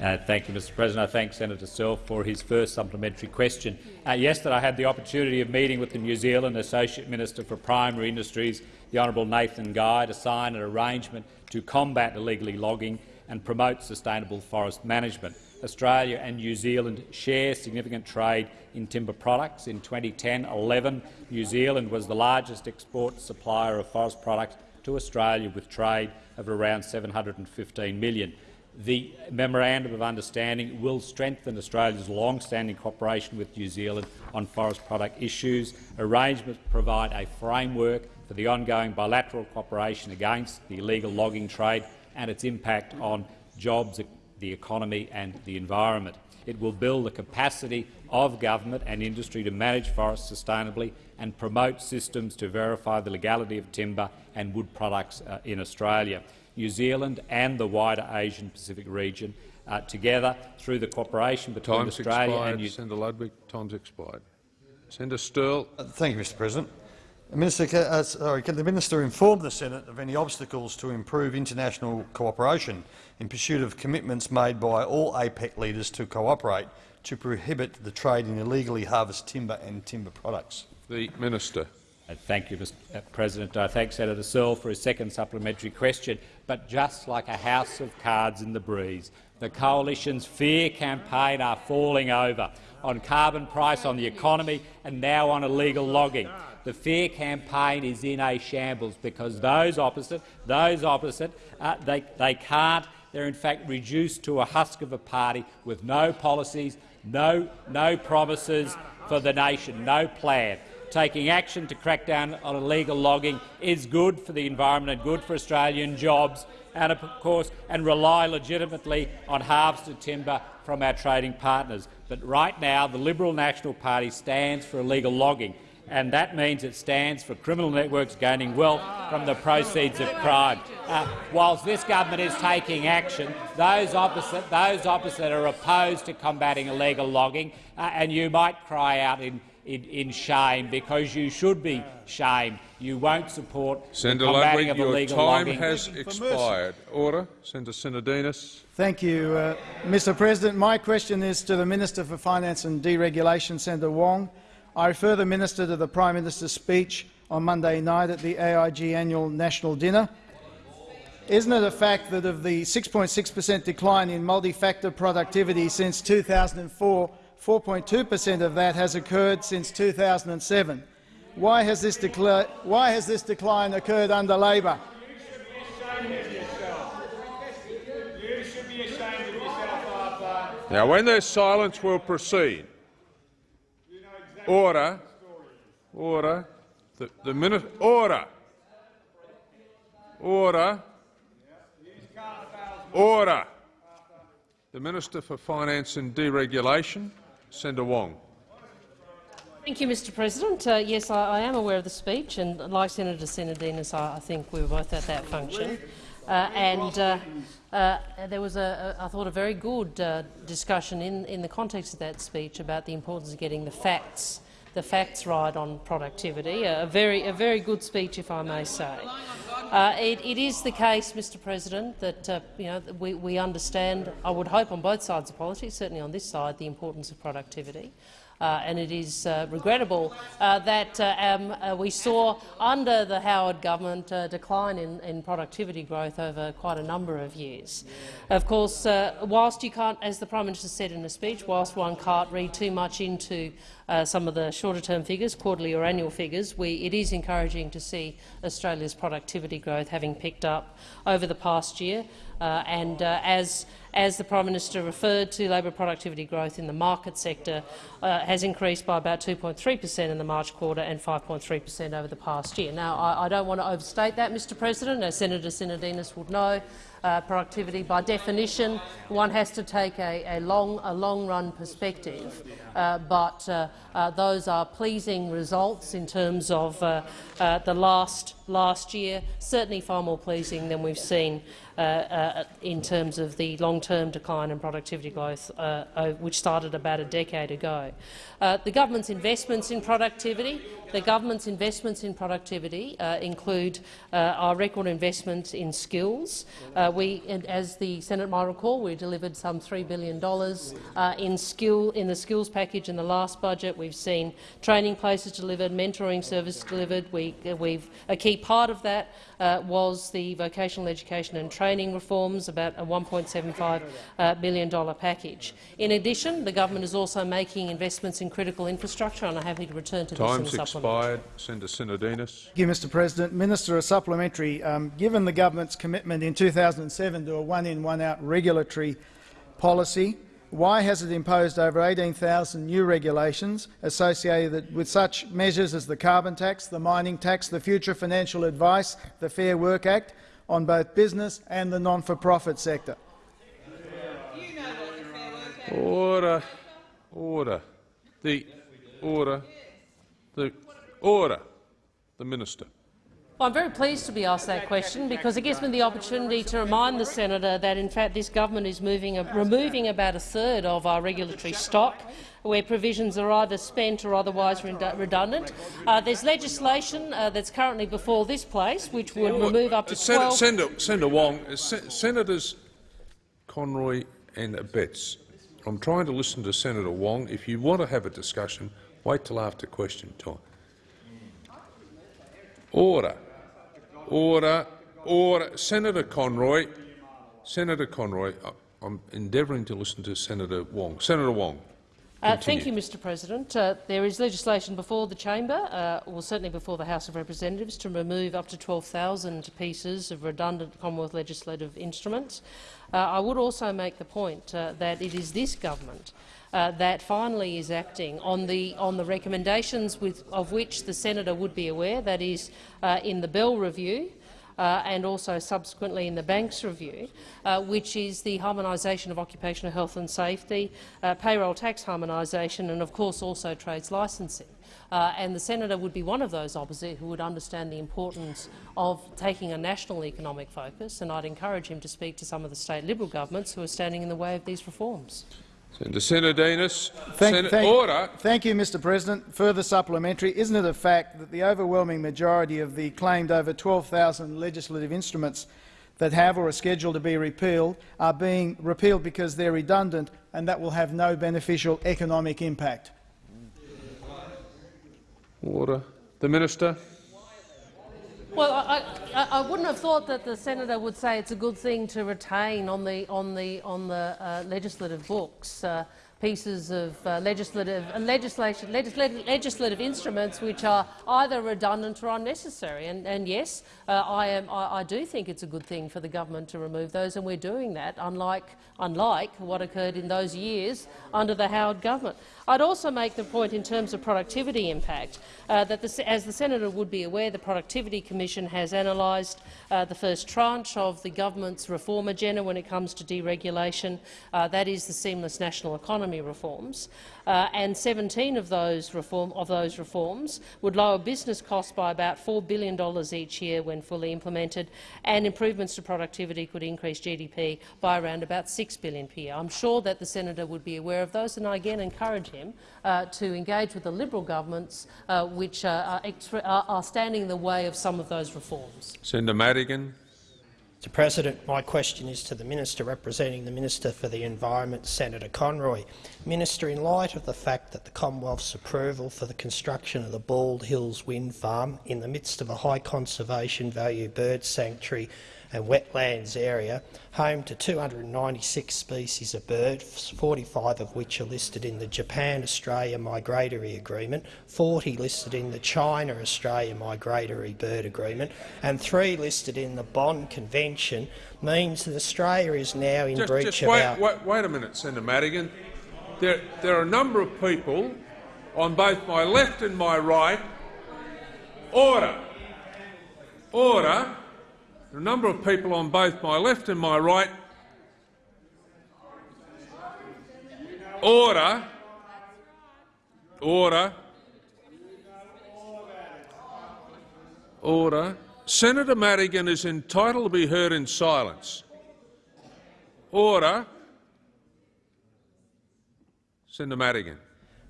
Uh, thank you, Mr President. I thank Senator Sterle for his first supplementary question. Uh, yesterday I had the opportunity of meeting with the New Zealand Associate Minister for Primary Industries, the Honourable Nathan Guy, to sign an arrangement to combat illegally logging and promote sustainable forest management. Australia and New Zealand share significant trade in timber products. In 2010-11, New Zealand was the largest export supplier of forest products to Australia, with trade of around 715 million. The Memorandum of Understanding will strengthen Australia's long-standing cooperation with New Zealand on forest product issues. Arrangements provide a framework for the ongoing bilateral cooperation against the illegal logging trade and its impact on jobs, the economy and the environment. It will build the capacity of government and industry to manage forests sustainably and promote systems to verify the legality of timber and wood products uh, in Australia. New Zealand and the wider Asian Pacific region uh, together through the cooperation between Time's Australia expired. and New Senator Ludwig. Time's expired. Senator Sterle. Uh, thank you, Mr President. Minister, uh, sorry, can the minister inform the Senate of any obstacles to improve international cooperation in pursuit of commitments made by all APEC leaders to cooperate to prohibit the trade in illegally harvested timber and timber products? The minister. Uh, Thank you, Mr uh, President. I thank Senator Sterle for his second supplementary question. But just like a house of cards in the breeze, the Coalition's fear campaign are falling over on carbon price, on the economy and now on illegal logging. The fear campaign is in a shambles because those opposite, those opposite, uh, they, they can't. They're in fact reduced to a husk of a party with no policies, no, no promises for the nation, no plan taking action to crack down on illegal logging is good for the environment and good for Australian jobs, and of course, and rely legitimately on harvested timber from our trading partners. But right now, the Liberal National Party stands for illegal logging, and that means it stands for criminal networks gaining wealth from the proceeds of crime. Uh, whilst this government is taking action, those opposite, those opposite are opposed to combating illegal logging, uh, and you might cry out in in, in shame because you should be shamed. You won't support Senator the combating Ludwig, of your illegal time logging. has expired. Order. Senator Sinodinos. Thank you, uh, Mr President. My question is to the Minister for Finance and Deregulation, Senator Wong. I refer the Minister to the Prime Minister's speech on Monday night at the AIG annual national dinner. Isn't it a fact that of the 6.6 per cent decline in multi-factor productivity since 2004, 4.2 per cent of that has occurred since 2007. Why has this, why has this decline occurred under Labor? Now, when there's silence, we'll proceed. Order. Order. The, the minute. Order. Order. Order. The Minister for Finance and Deregulation. Senator Wong. Thank you, Mr President. Uh, yes, I, I, am aware of the speech, and like Senator Sinodinos, I, I think we were both at that function. Uh, and uh, uh there was, a, a, I thought, a very good uh, discussion in, in the context of that speech about the importance of getting the facts, the facts right on productivity. A very, a very good speech, if I may say. Uh, it, it is the case, Mr President, that uh, you know, we, we, understand, I would hope on both sides of politics, certainly on this side, the importance of productivity. Uh, and it is uh, regrettable uh, that uh, um, we saw under the Howard government a decline in, in, productivity growth over quite a number of years. Of course, whilst you can't, as the Prime Minister said in the speech, whilst one can't read too much into uh, some of the shorter-term figures, quarterly or annual figures, we, it is encouraging to see Australia's productivity growth having picked up over the past year. Uh, and uh, as, as the Prime Minister referred to, labour productivity growth in the market sector uh, has increased by about 2.3 per cent in the March quarter and 5.3 per cent over the past year. Now, I, I, don't want to overstate that, Mr President. As Senator Sinodinos would know, uh, productivity. By definition, one has to take a, a long, a long-run perspective, uh, but uh, uh, those are pleasing results in terms of uh, the last last year. Certainly, far more pleasing than we've seen in terms of the long-term decline in productivity growth, which started about a decade ago. The government's investments in productivity, the government's investments in productivity uh, include uh, our record investment in skills. Uh, we, as the Senate might recall, we delivered some $3 billion uh, in, skill, in the skills package in the last budget. We've seen training places delivered, mentoring services delivered. We, we've, a key part of that uh, was the vocational education and training reforms, about a $1.75 uh, package. In addition, the government is also making investments in critical infrastructure, and I'm happy to return to Time's this in the expired. Senator Sinodinos. Thank you, Mr President. Minister, a supplementary. Um, given the government's commitment in 2007 to a one-in, one-out regulatory policy, why has it imposed over 18,000 new regulations associated with such measures as the carbon tax, the mining tax, the Future Financial Advice, the Fair Work Act on both business and the non-for-profit sector? Order. Order. The order. The order. The minister. Well, I'm very pleased to be asked that question because it gives me the opportunity to remind the senator that, in fact, this government is moving, removing about a third of our regulatory stock where provisions are either spent or otherwise redundant. Uh, there's legislation uh, that's currently before this place which would remove up to 12— Senator, Senator Wong, uh, Senators Conroy and Abetz, I'm trying to listen to Senator Wong. If you want to have a discussion, wait till after question time. Order. Order. Order. Senator Conroy. Senator Conroy, I'm endeavouring to listen to Senator Wong. Senator Wong. Uh, thank you, Mr President. Uh, there is legislation before the chamber, uh, or certainly before the House of Representatives, to remove up to 12,000 pieces of redundant Commonwealth legislative instruments. Uh, I would also make the point uh, that it is this government uh, that finally is acting on the, on the recommendations with, of which the senator would be aware, that is uh, in the Bell Review, uh, and also subsequently in the Banks Review, uh, which is the harmonisation of occupational health and safety, uh, payroll tax harmonisation and, of course, also trades licensing. Uh, and the senator would be one of those opposite who would understand the importance of taking a national economic focus, and I'd encourage him to speak to some of the state Liberal governments who are standing in the way of these reforms. Senator. Thank, thank, order. Thank you, Mr President. Further supplementary. Isn't it a fact that the overwhelming majority of the claimed over 12,000 legislative instruments that have or are scheduled to be repealed are being repealed because they're redundant and that will have no beneficial economic impact? Order. The Minister. Well, I, I, I, wouldn't have thought that the senator would say it's a good thing to retain on the on the on the uh, legislative books uh, pieces of uh, legislative, uh, legislation, legislative, legislative instruments which are either redundant or unnecessary. And, and yes, uh, I, am, I, I, do think it's a good thing for the government to remove those, and we're doing that, unlike, unlike what occurred in those years under the Howard government. I'd also make the point in terms of productivity impact uh, that, the, as the senator would be aware, the Productivity Commission has analysed uh, the first tranche of the government's reform agenda when it comes to deregulation. Uh, that is the seamless national economy reforms uh, and 17 of those, reform, of those reforms would lower business costs by about $4 billion each year when fully implemented, and improvements to productivity could increase GDP by around about $6 billion per year. I'm sure that the senator would be aware of those, and I again encourage him uh, to engage with the Liberal governments uh, which uh, are, are standing in the way of some of those reforms. Senator Madigan. Mr President, my question is to the Minister representing the Minister for the Environment, Senator Conroy. Minister, in light of the fact that the Commonwealth's approval for the construction of the Bald Hills Wind Farm in the midst of a high conservation value bird sanctuary and wetlands area, home to 296 species of birds, 45 of which are listed in the Japan-Australia Migratory Agreement, 40 listed in the China-Australia Migratory Bird Agreement, and three listed in the Bonn Convention, means that Australia is now in just, breach just of wait, our— wait, wait a minute, Senator Madigan. There, there are a number of people on both my left and my right. Order. Order. A number of people on both my left and my right. Order. Order. Order. Senator Madigan is entitled to be heard in silence. Order. Senator Madigan.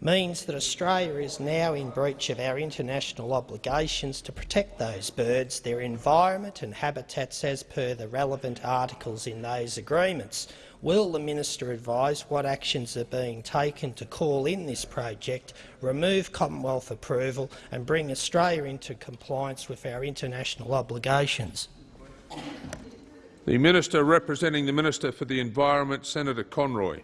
Means that Australia is now in breach of our international obligations to protect those birds, their environment and habitats as per the relevant articles in those agreements. Will the minister advise what actions are being taken to call in this project, remove Commonwealth approval and bring Australia into compliance with our international obligations? The Minister representing the Minister for the Environment, Senator Conroy.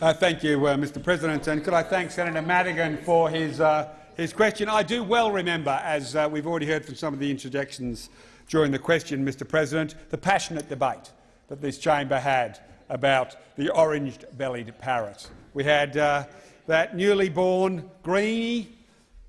Uh, thank you, uh, Mr President, and could I thank Senator Madigan for his, uh, his question. I do well remember, as uh, we've already heard from some of the interjections during the question, Mr President, the passionate debate that this chamber had about the orange-bellied parrot. We had uh, that newly born greenie,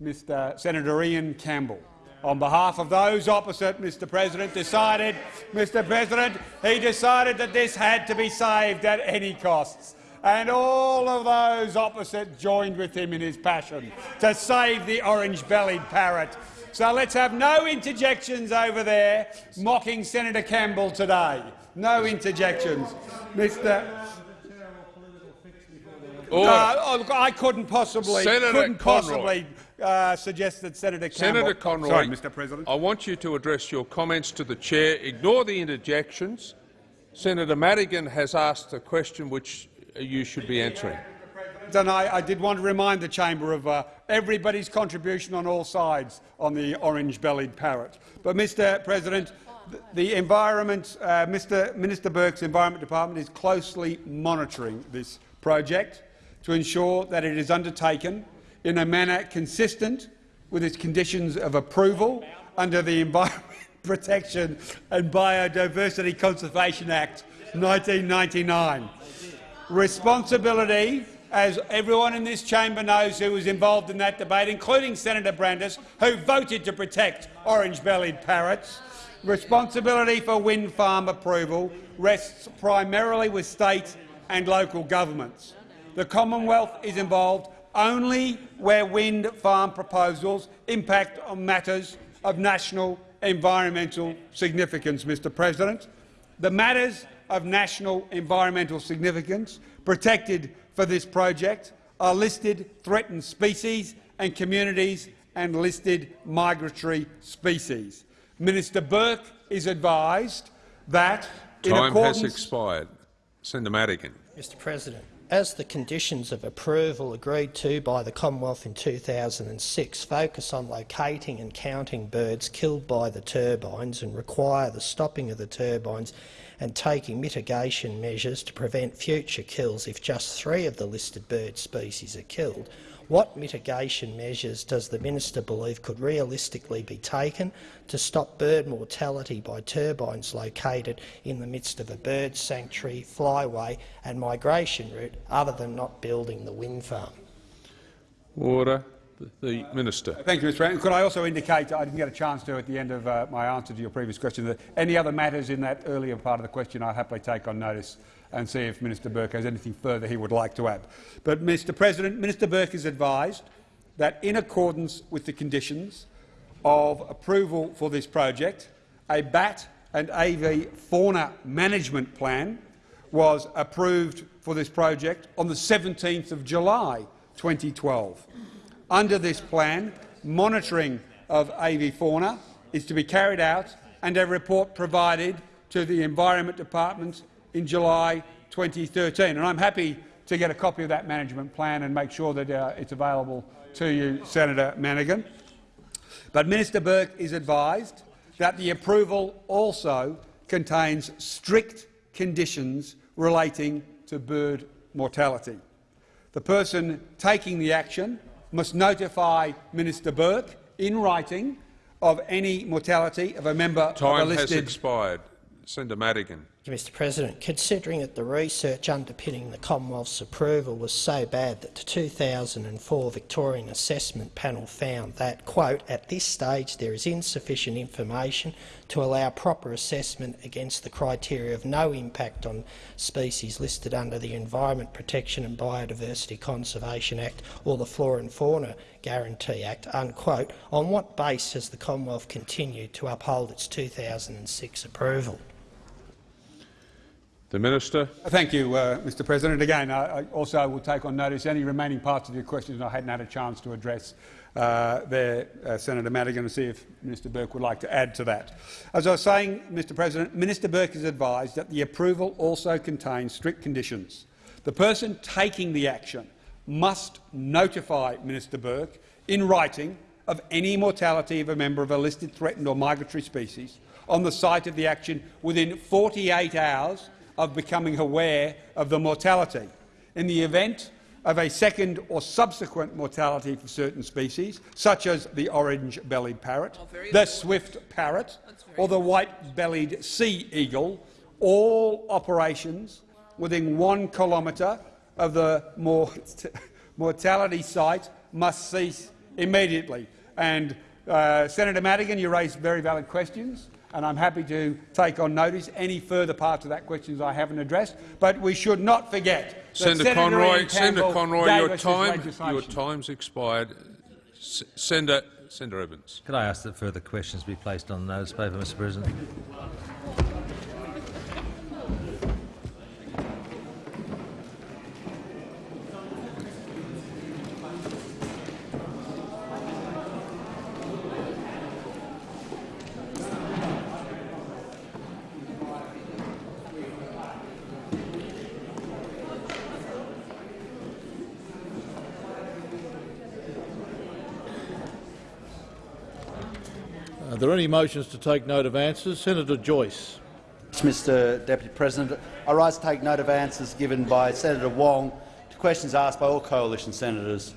Mr Senator Ian Campbell. On behalf of those opposite, Mr President decided, Mr President, he decided that this had to be saved at any costs and all of those opposite joined with him in his passion to save the orange-bellied parrot. So let's have no interjections over there mocking Senator Campbell today. No interjections. Mr. Order. Uh, look, I couldn't possibly, Senator couldn't possibly uh, suggest that Senator Campbell— Senator Conroy, Sorry, Mr President. I want you to address your comments to the chair. Ignore the interjections. Senator Madigan has asked a question which you should be answering. And I, I did want to remind the chamber of uh, everybody's contribution on all sides on the orange-bellied parrot. But, Mr President, th- the environment, uh, Mr Minister Burke's Environment Department is closely monitoring this project to ensure that it is undertaken in a manner consistent with its conditions of approval under the Environment Protection and Biodiversity Conservation Act 1999 responsibility, as everyone in this chamber knows who was involved in that debate, including Senator Brandis, who voted to protect orange-bellied parrots, responsibility for wind farm approval rests primarily with state and local governments. The Commonwealth is involved only where wind farm proposals impact on matters of national environmental significance, Mr President. The matters of national environmental significance protected for this project are listed threatened species and communities and listed migratory species. Minister Burke is advised that in Time has expired. Senator Madigan. Mr President, as the conditions of approval agreed to by the Commonwealth in 2006 focus on locating and counting birds killed by the turbines and require the stopping of the turbines and taking mitigation measures to prevent future kills if just three of the listed bird species are killed, what mitigation measures does the minister believe could realistically be taken to stop bird mortality by turbines located in the midst of a bird sanctuary, flyway and migration route other than not building the wind farm? Order. The, the Minister. Thank you, Mr President. Could I also indicate, I didn't get a chance to at the end of uh, my answer to your previous question, that any other matters in that earlier part of the question I'll happily take on notice and see if Minister Burke has anything further he would like to add. But, Mr President, Minister Burke is advised that in accordance with the conditions of approval for this project, a bat and avifauna management plan was approved for this project on the 17th of July 2012. Under this plan, monitoring of avifauna is to be carried out and a report provided to the Environment Department in July 2013. And I'm happy to get a copy of that management plan and make sure that uh, it's available to you, Senator Madigan. But Minister Burke is advised that the approval also contains strict conditions relating to bird mortality. The person taking the action must notify Minister Burke in writing of any mortality of a member Time of a has expired. Senator Madigan. Mr President. Considering that the research underpinning the Commonwealth's approval was so bad that the 2004 Victorian Assessment Panel found that, quote, at this stage there is insufficient information to allow proper assessment against the criteria of no impact on species listed under the Environment Protection and Biodiversity Conservation Act or the Flora and Fauna Guarantee Act, unquote, on what basis has the Commonwealth continued to uphold its 2006 approval? The Minister. Thank you, uh, Mr President. Again, I, I also will take on notice any remaining parts of your questions I hadn't had a chance to address uh, there, uh, Senator Madigan, and see if Mr Burke would like to add to that. As I was saying, Mr President, Minister Burke is advised that the approval also contains strict conditions. The person taking the action must notify Minister Burke in writing of any mortality of a member of a listed threatened or migratory species on the site of the action within 48 hours of becoming aware of the mortality. In the event of a second or subsequent mortality for certain species, such as the orange-bellied parrot, the swift parrot or the white-bellied sea eagle, all operations within one kilometre of the mort mortality site must cease immediately. And uh, Senator Madigan, you raised very valid questions and I'm happy to take on notice any further parts of that question I haven't addressed. But we should not forget Senator, Senator Conroy, Senator Conroy, your time, your time's expired. S Senator, Senator Evans. Could I ask that further questions be placed on the notice paper, Mr President? There any motions to take note of answers? Senator Joyce. Mr Deputy President, I rise to take note of answers given by Senator Wong to questions asked by all coalition senators.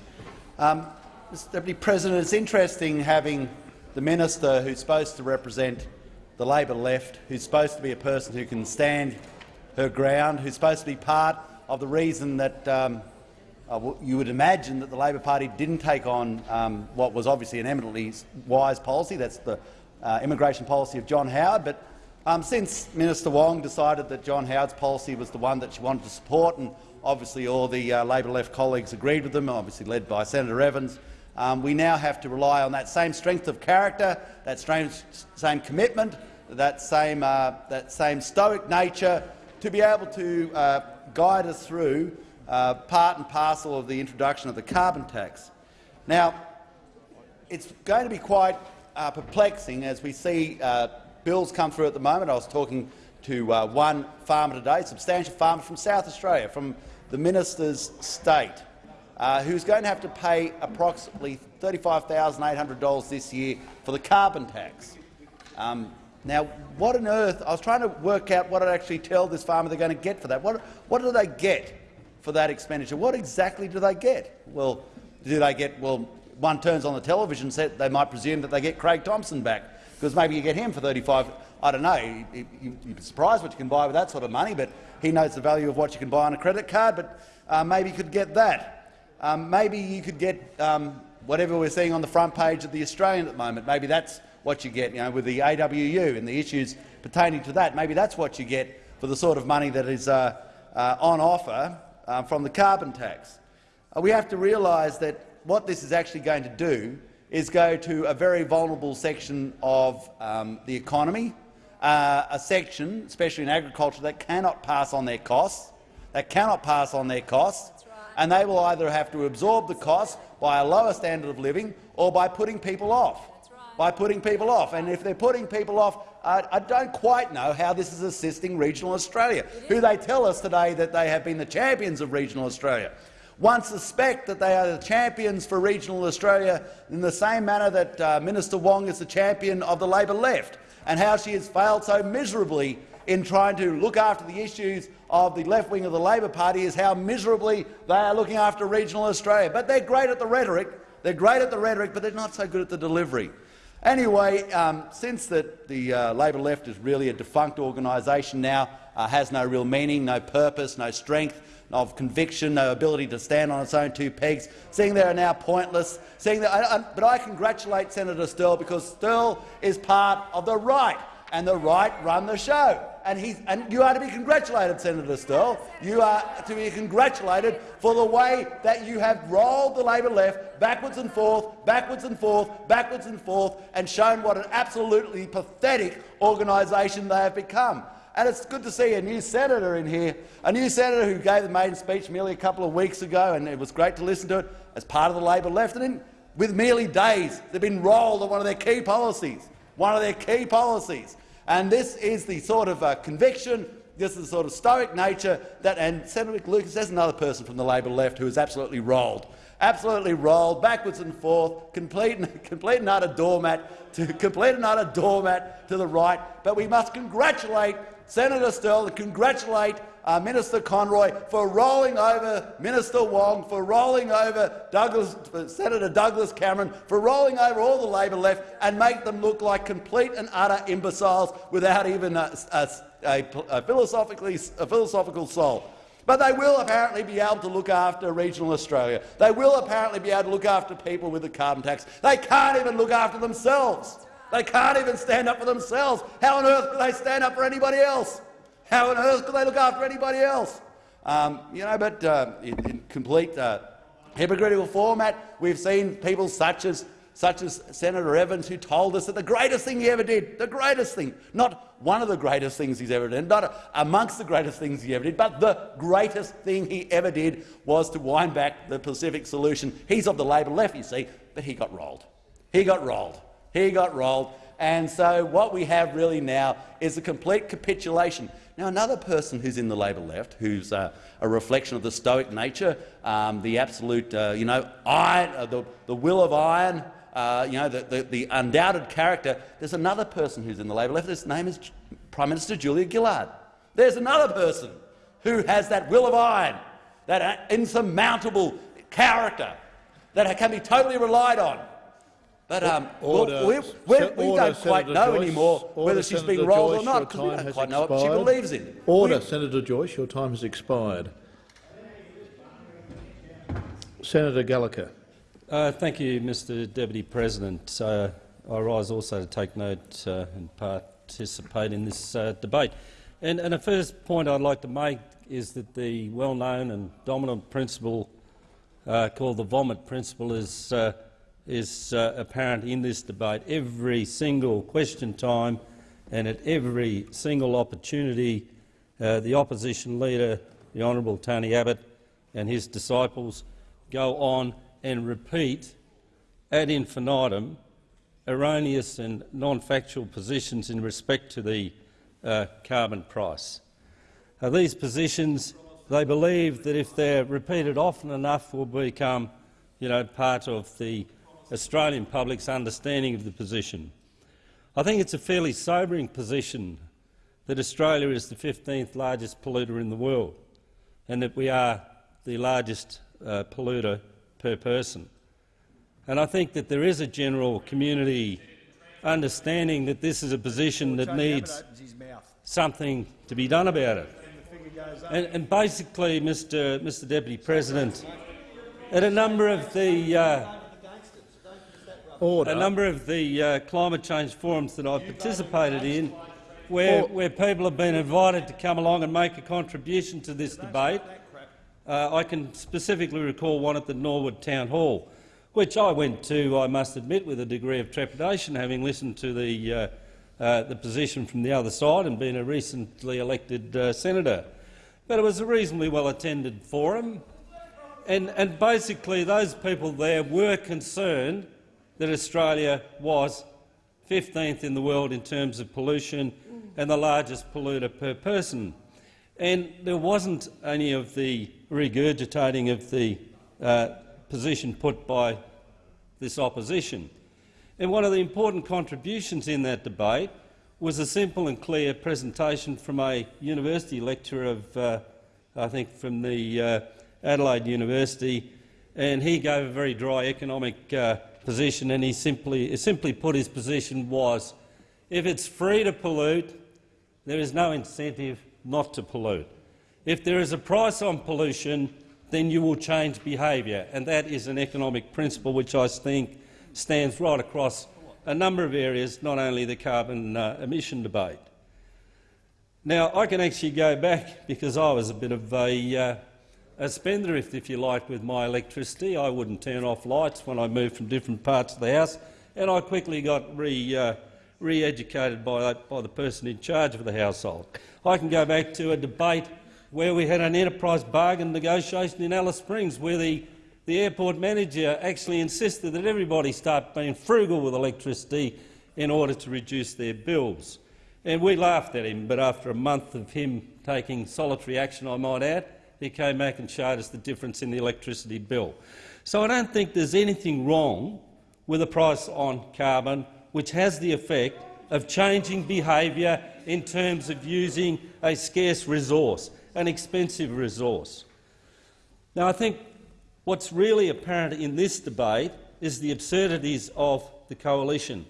Um, Mr Deputy President, it's interesting having the minister who's supposed to represent the Labor left, who's supposed to be a person who can stand her ground, who's supposed to be part of the reason that um, uh, you would imagine that the Labor Party didn't take on um, what was obviously an eminently wise policy. That's the uh, immigration policy of John Howard. But um, since Minister Wong decided that John Howard's policy was the one that she wanted to support, and obviously all the uh, Labor left colleagues agreed with them, obviously led by Senator Evans, um, we now have to rely on that same strength of character, that same, same commitment, that same, uh, that same stoic nature to be able to uh, guide us through uh, part and parcel of the introduction of the carbon tax. Now, it's going to be quite uh, perplexing as we see uh, bills come through at the moment. I was talking to uh, one farmer today, substantial farmer from South Australia, from the minister's state, uh, who's going to have to pay approximately $35,800 this year for the carbon tax. Um, now, what on earth— I was trying to work out what I'd actually tell this farmer they're going to get for that. What, what do they get for that expenditure? What exactly do they get? Well, do they get— well, one turns on the television set, they might presume that they get Craig Thomson back, because maybe you get him for 35 I don't know. You, you, you'd be surprised what you can buy with that sort of money, but he knows the value of what you can buy on a credit card. But uh, maybe you could get that. Um, maybe you could get um, whatever we're seeing on the front page of the Australian at the moment. Maybe that's what you get, you know, with the AWU and the issues pertaining to that. Maybe that's what you get for the sort of money that is uh, uh, on offer uh, from the carbon tax. Uh, we have to realise that what this is actually going to do is go to a very vulnerable section of um, the economy, uh, a section, especially in agriculture, that cannot pass on their costs, that cannot pass on their costs, right. and they will either have to absorb the costs by a lower standard of living or by putting people off. Right. By putting people off, and if they're putting people off, I don't quite know how this is assisting regional Australia, who they tell us today that they have been the champions of regional Australia. One suspect that they are the champions for regional Australia in the same manner that uh, Minister Wong is the champion of the Labor left and how she has failed so miserably in trying to look after the issues of the left wing of the Labor Party is how miserably they are looking after regional Australia. But they're great at the rhetoric. They're great at the rhetoric, but they're not so good at the delivery. Anyway, um, since that the uh, Labor left is really a defunct organisation now, uh, has no real meaning, no purpose, no strength, of conviction, no ability to stand on its own two pegs, seeing they are now pointless. Seeing that, I, I, but I congratulate Senator Sterle because Sterle is part of the right, and the right run the show. And, he's, and you are to be congratulated, Senator Sterle. You are to be congratulated for the way that you have rolled the Labor left backwards and forth, backwards and forth, backwards and forth, and shown what an absolutely pathetic organisation they have become. And it's good to see a new senator in here, a new senator who gave the maiden speech merely a couple of weeks ago, and it was great to listen to it as part of the Labor left. And in, with merely days, they've been rolled on one of their key policies, one of their key policies. And this is the sort of uh, conviction, this is the sort of stoic nature that, and Senator Lucas, there's another person from the Labor left who is absolutely rolled absolutely rolled backwards and forth, complete, complete and utter doormat to complete and utter doormat to the right. But we must congratulate Senator Sterle and congratulate uh, Minister Conroy for rolling over Minister Wong, for rolling over Douglas, Senator Douglas Cameron, for rolling over all the Labor left and make them look like complete and utter imbeciles without even a, a, a, a philosophically, a philosophical soul. But they will apparently be able to look after regional Australia. They will apparently be able to look after people with the carbon tax. They can't even look after themselves. They can't even stand up for themselves. How on earth can they stand up for anybody else? How on earth can they look after anybody else? Um, you know, but uh, in, in, complete uh, hypocritical format, we've seen people such as such as Senator Evans, who told us that the greatest thing he ever did, the greatest thing, not one of the greatest things he's ever done, not amongst the greatest things he ever did, but the greatest thing he ever did was to wind back the Pacific solution. He's of the Labor left, you see, but he got rolled. He got rolled. He got rolled. And so what we have really now is a complete capitulation. Now, another person who's in the Labor left, who's uh, a reflection of the stoic nature, um, the absolute, uh, you know, iron, uh, the, the will of iron, uh, you know, the, the, the, undoubted character. There's another person who's in the Labor left. His name is Prime Minister Julia Gillard. There's another person who has that will of iron, that uh, insurmountable character that can be totally relied on. But um, order, we, we, we order, don't quite Senator know Joyce, anymore whether she's Senator been rolled Joyce, or not, because we don't quite know what she believes in. Order, we, Senator Joyce. Your time has expired. Senator Gallacher. Uh, thank you, Mr Deputy President. Uh, I rise also to take note uh, and participate in this uh, debate. And, and a first point I'd like to make is that the well-known and dominant principle uh, called the vomit principle is uh, is uh, apparent in this debate. Every single question time and at every single opportunity, uh, the opposition leader, the Honourable Tony Abbott, and his disciples go on and repeat ad infinitum erroneous and non-factual positions in respect to the uh, carbon price. These positions, they believe that if they're repeated often enough, will become you know, part of the Australian public's understanding of the position. I think it's a fairly sobering position that Australia is the 15th largest polluter in the world and that we are the largest uh, polluter per person. And I think that there is a general community understanding that this is a position that needs something to be done about it. And, and basically, Mr, Mr Deputy President, at a number of the uh, Order. a number of the uh, climate change forums that I've participated in, where, where people have been invited to come along and make a contribution to this debate. Uh, I can specifically recall one at the Norwood Town Hall, which I went to, I must admit, with a degree of trepidation, having listened to the, uh, uh, the position from the other side and being a recently elected uh, senator. But it was a reasonably well-attended forum, and, and basically those people there were concerned that Australia was 15th in the world in terms of pollution and the largest polluter per person. And there wasn't any of the regurgitating of the uh, position put by this opposition. And one of the important contributions in that debate was a simple and clear presentation from a university lecturer of, uh, I think, from the uh, Adelaide University, and he gave a very dry economic uh, position, and he simply, simply put his position was, if it's free to pollute, there is no incentive not to pollute. If there is a price on pollution, then you will change behaviour, and that is an economic principle which I think stands right across a number of areas, not only the carbon uh, emission debate. Now, I can actually go back because I was a bit of a, uh, a spendthrift, if you like, with my electricity. I wouldn't turn off lights when I moved from different parts of the house, and I quickly got re, uh, re-educated by, by the person in charge of the household. I can go back to a debate where we had an enterprise bargain negotiation in Alice Springs, where the, the airport manager actually insisted that everybody start being frugal with electricity in order to reduce their bills. And we laughed at him, but after a month of him taking solitary action, I might add, he came back and showed us the difference in the electricity bill. So I don't think there's anything wrong with a price on carbon which has the effect of changing behaviour in terms of using a scarce resource an expensive resource. Now, I think what's really apparent in this debate is the absurdities of the coalition.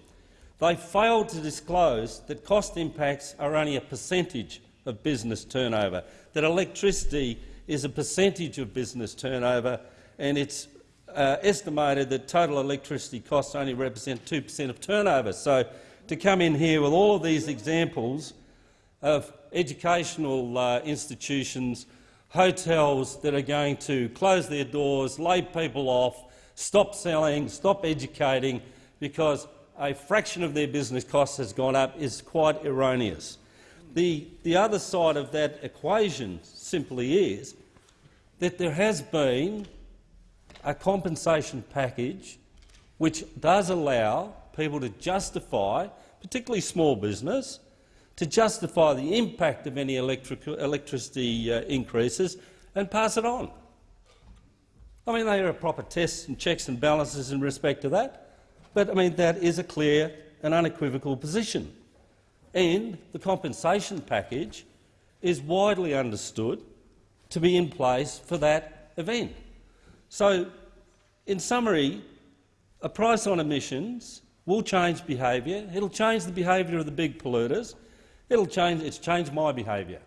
They failed to disclose that cost impacts are only a percentage of business turnover, that electricity is a percentage of business turnover, and it's uh, estimated that total electricity costs only represent 2 per cent of turnover. So to come in here with all of these examples of educational uh, institutions, hotels that are going to close their doors, lay people off, stop selling, stop educating because a fraction of their business costs has gone up is quite erroneous. The, the other side of that equation simply is that there has been a compensation package which does allow people to justify, particularly small business, to justify the impact of any electric electricity uh, increases and pass it on. I mean, there are proper tests and checks and balances in respect to that, but I mean, that is a clear and unequivocal position. And the compensation package is widely understood to be in place for that event. So, in summary, a price on emissions will change behaviour. It will change the behaviour of the big polluters. It'll change, it's changed my behaviour.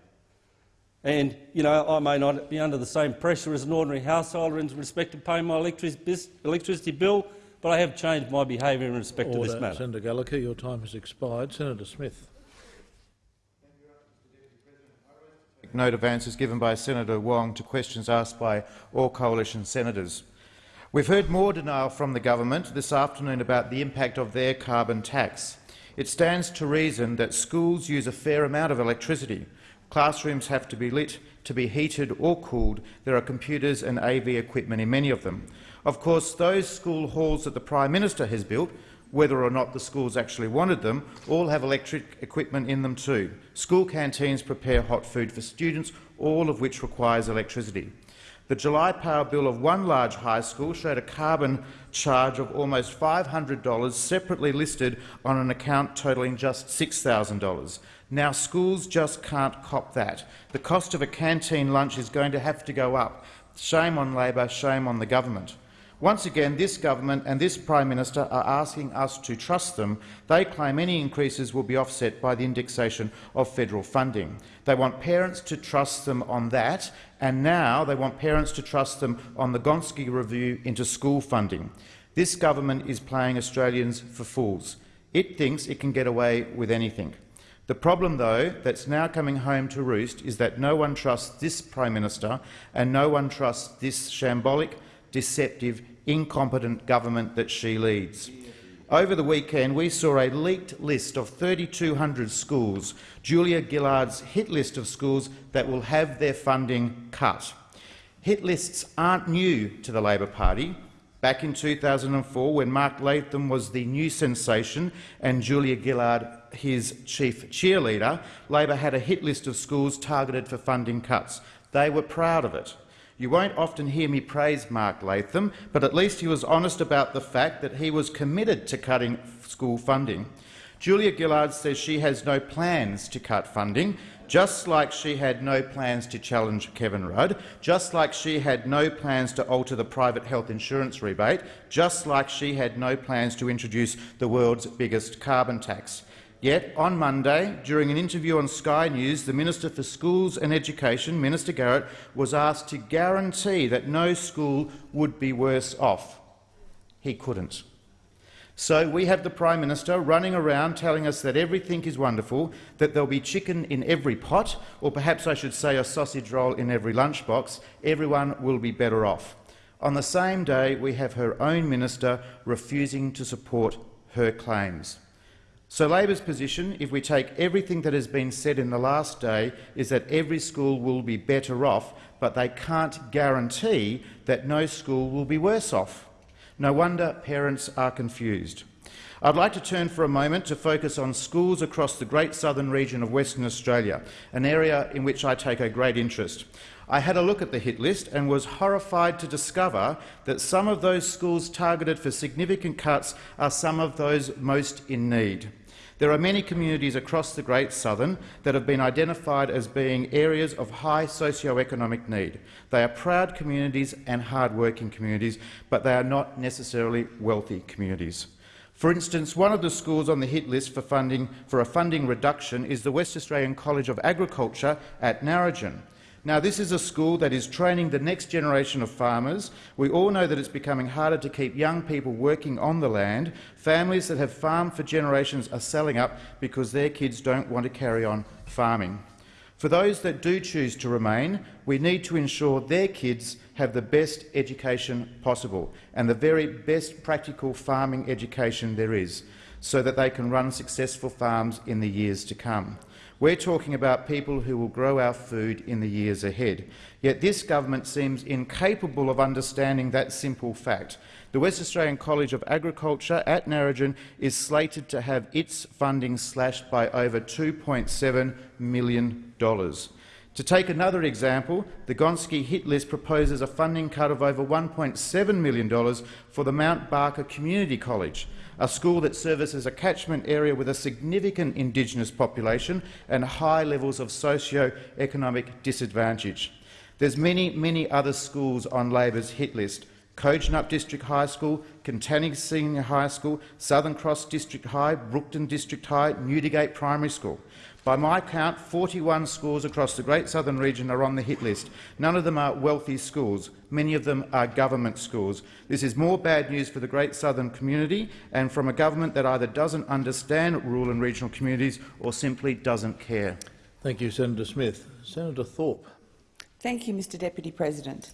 And you know, I may not be under the same pressure as an ordinary householder in respect to paying my electricity bill, but I have changed my behaviour in respect Order. to this matter. Senator Gallacher, your time has expired. Senator Smith. Note of answers given by Senator Wong to questions asked by all coalition senators. We've heard more denial from the government this afternoon about the impact of their carbon tax. It stands to reason that schools use a fair amount of electricity. Classrooms have to be lit, to be heated or cooled. There are computers and AV equipment in many of them. Of course, those school halls that the Prime Minister has built, whether or not the schools actually wanted them, all have electric equipment in them too. School canteens prepare hot food for students, all of which requires electricity. The July power bill of one large high school showed a carbon charge of almost $500 separately listed on an account totalling just $6,000. Now schools just can't cop that. The cost of a canteen lunch is going to have to go up. Shame on Labor, shame on the government. Once again, this government and this Prime Minister are asking us to trust them. They claim any increases will be offset by the indexation of federal funding. They want parents to trust them on that, and now they want parents to trust them on the Gonski review into school funding. This government is playing Australians for fools. It thinks it can get away with anything. The problem, though, that's now coming home to roost is that no one trusts this Prime Minister and no one trusts this shambolic, deceptive, incompetent government that she leads. Over the weekend, we saw a leaked list of 3,200 schools, Julia Gillard's hit list of schools that will have their funding cut. Hit lists aren't new to the Labor Party. Back in 2004, when Mark Latham was the new sensation and Julia Gillard his chief cheerleader, Labor had a hit list of schools targeted for funding cuts. They were proud of it. You won't often hear me praise Mark Latham, but at least he was honest about the fact that he was committed to cutting school funding. Julia Gillard says she has no plans to cut funding. just like she had no plans to challenge Kevin Rudd, just like she had no plans to alter the private health insurance rebate, just like she had no plans to introduce the world's biggest carbon tax. Yet, on Monday, during an interview on Sky News, the Minister for Schools and Education, Minister Garrett, was asked to guarantee that no school would be worse off. He couldn't. So we have the Prime Minister running around telling us that everything is wonderful, that there'll be chicken in every pot, or perhaps I should say a sausage roll in every lunchbox. Everyone will be better off. On the same day, we have her own minister refusing to support her claims. So Labor's position, if we take everything that has been said in the last day, is that every school will be better off, but they can't guarantee that no school will be worse off. No wonder parents are confused. I'd like to turn for a moment to focus on schools across the Great Southern region of Western Australia, an area in which I take a great interest. I had a look at the hit list and was horrified to discover that some of those schools targeted for significant cuts are some of those most in need. There are many communities across the Great Southern that have been identified as being areas of high socio-economic need. They are proud communities and hard-working communities, but they are not necessarily wealthy communities. For instance, one of the schools on the hit list for, funding, for a funding reduction is the West Australian College of Agriculture at Narrogin. Now, this is a school that is training the next generation of farmers. We all know that it's becoming harder to keep young people working on the land. Families that have farmed for generations are selling up because their kids don't want to carry on farming. For those that do choose to remain, we need to ensure their kids have the best education possible and the very best practical farming education there is, so that they can run successful farms in the years to come. We're talking about people who will grow our food in the years ahead. Yet this government seems incapable of understanding that simple fact. The West Australian College of Agriculture at Narrogin is slated to have its funding slashed by over $2.7 million. To take another example, the Gonski hit list proposes a funding cut of over $1.7 million for the Mount Barker Community College a school that services a catchment area with a significant Indigenous population and high levels of socio-economic disadvantage. There's many, many other schools on Labor's hit list. Kojonup District High School, Katanning Senior High School, Southern Cross District High, Brookton District High, Newdigate Primary School. By my count, 41 schools across the Great Southern region are on the hit list. None of them are wealthy schools. Many of them are government schools. This is more bad news for the Great Southern community and from a government that either doesn't understand rural and regional communities or simply doesn't care. Thank you, Senator Smith. Senator Thorp. Thank you, Mr Deputy President.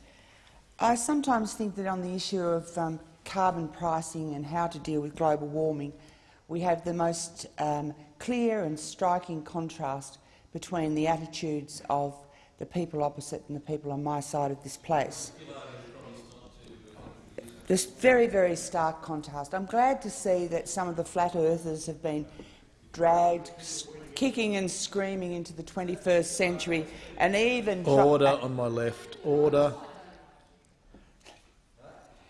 I sometimes think that on the issue of um, carbon pricing and how to deal with global warming, we have the most um, clear and striking contrast between the attitudes of the people opposite and the people on my side of this place. This very, very stark contrast. I'm glad to see that some of the flat earthers have been dragged kicking and screaming into the 21st century and even— Order on my left. Order.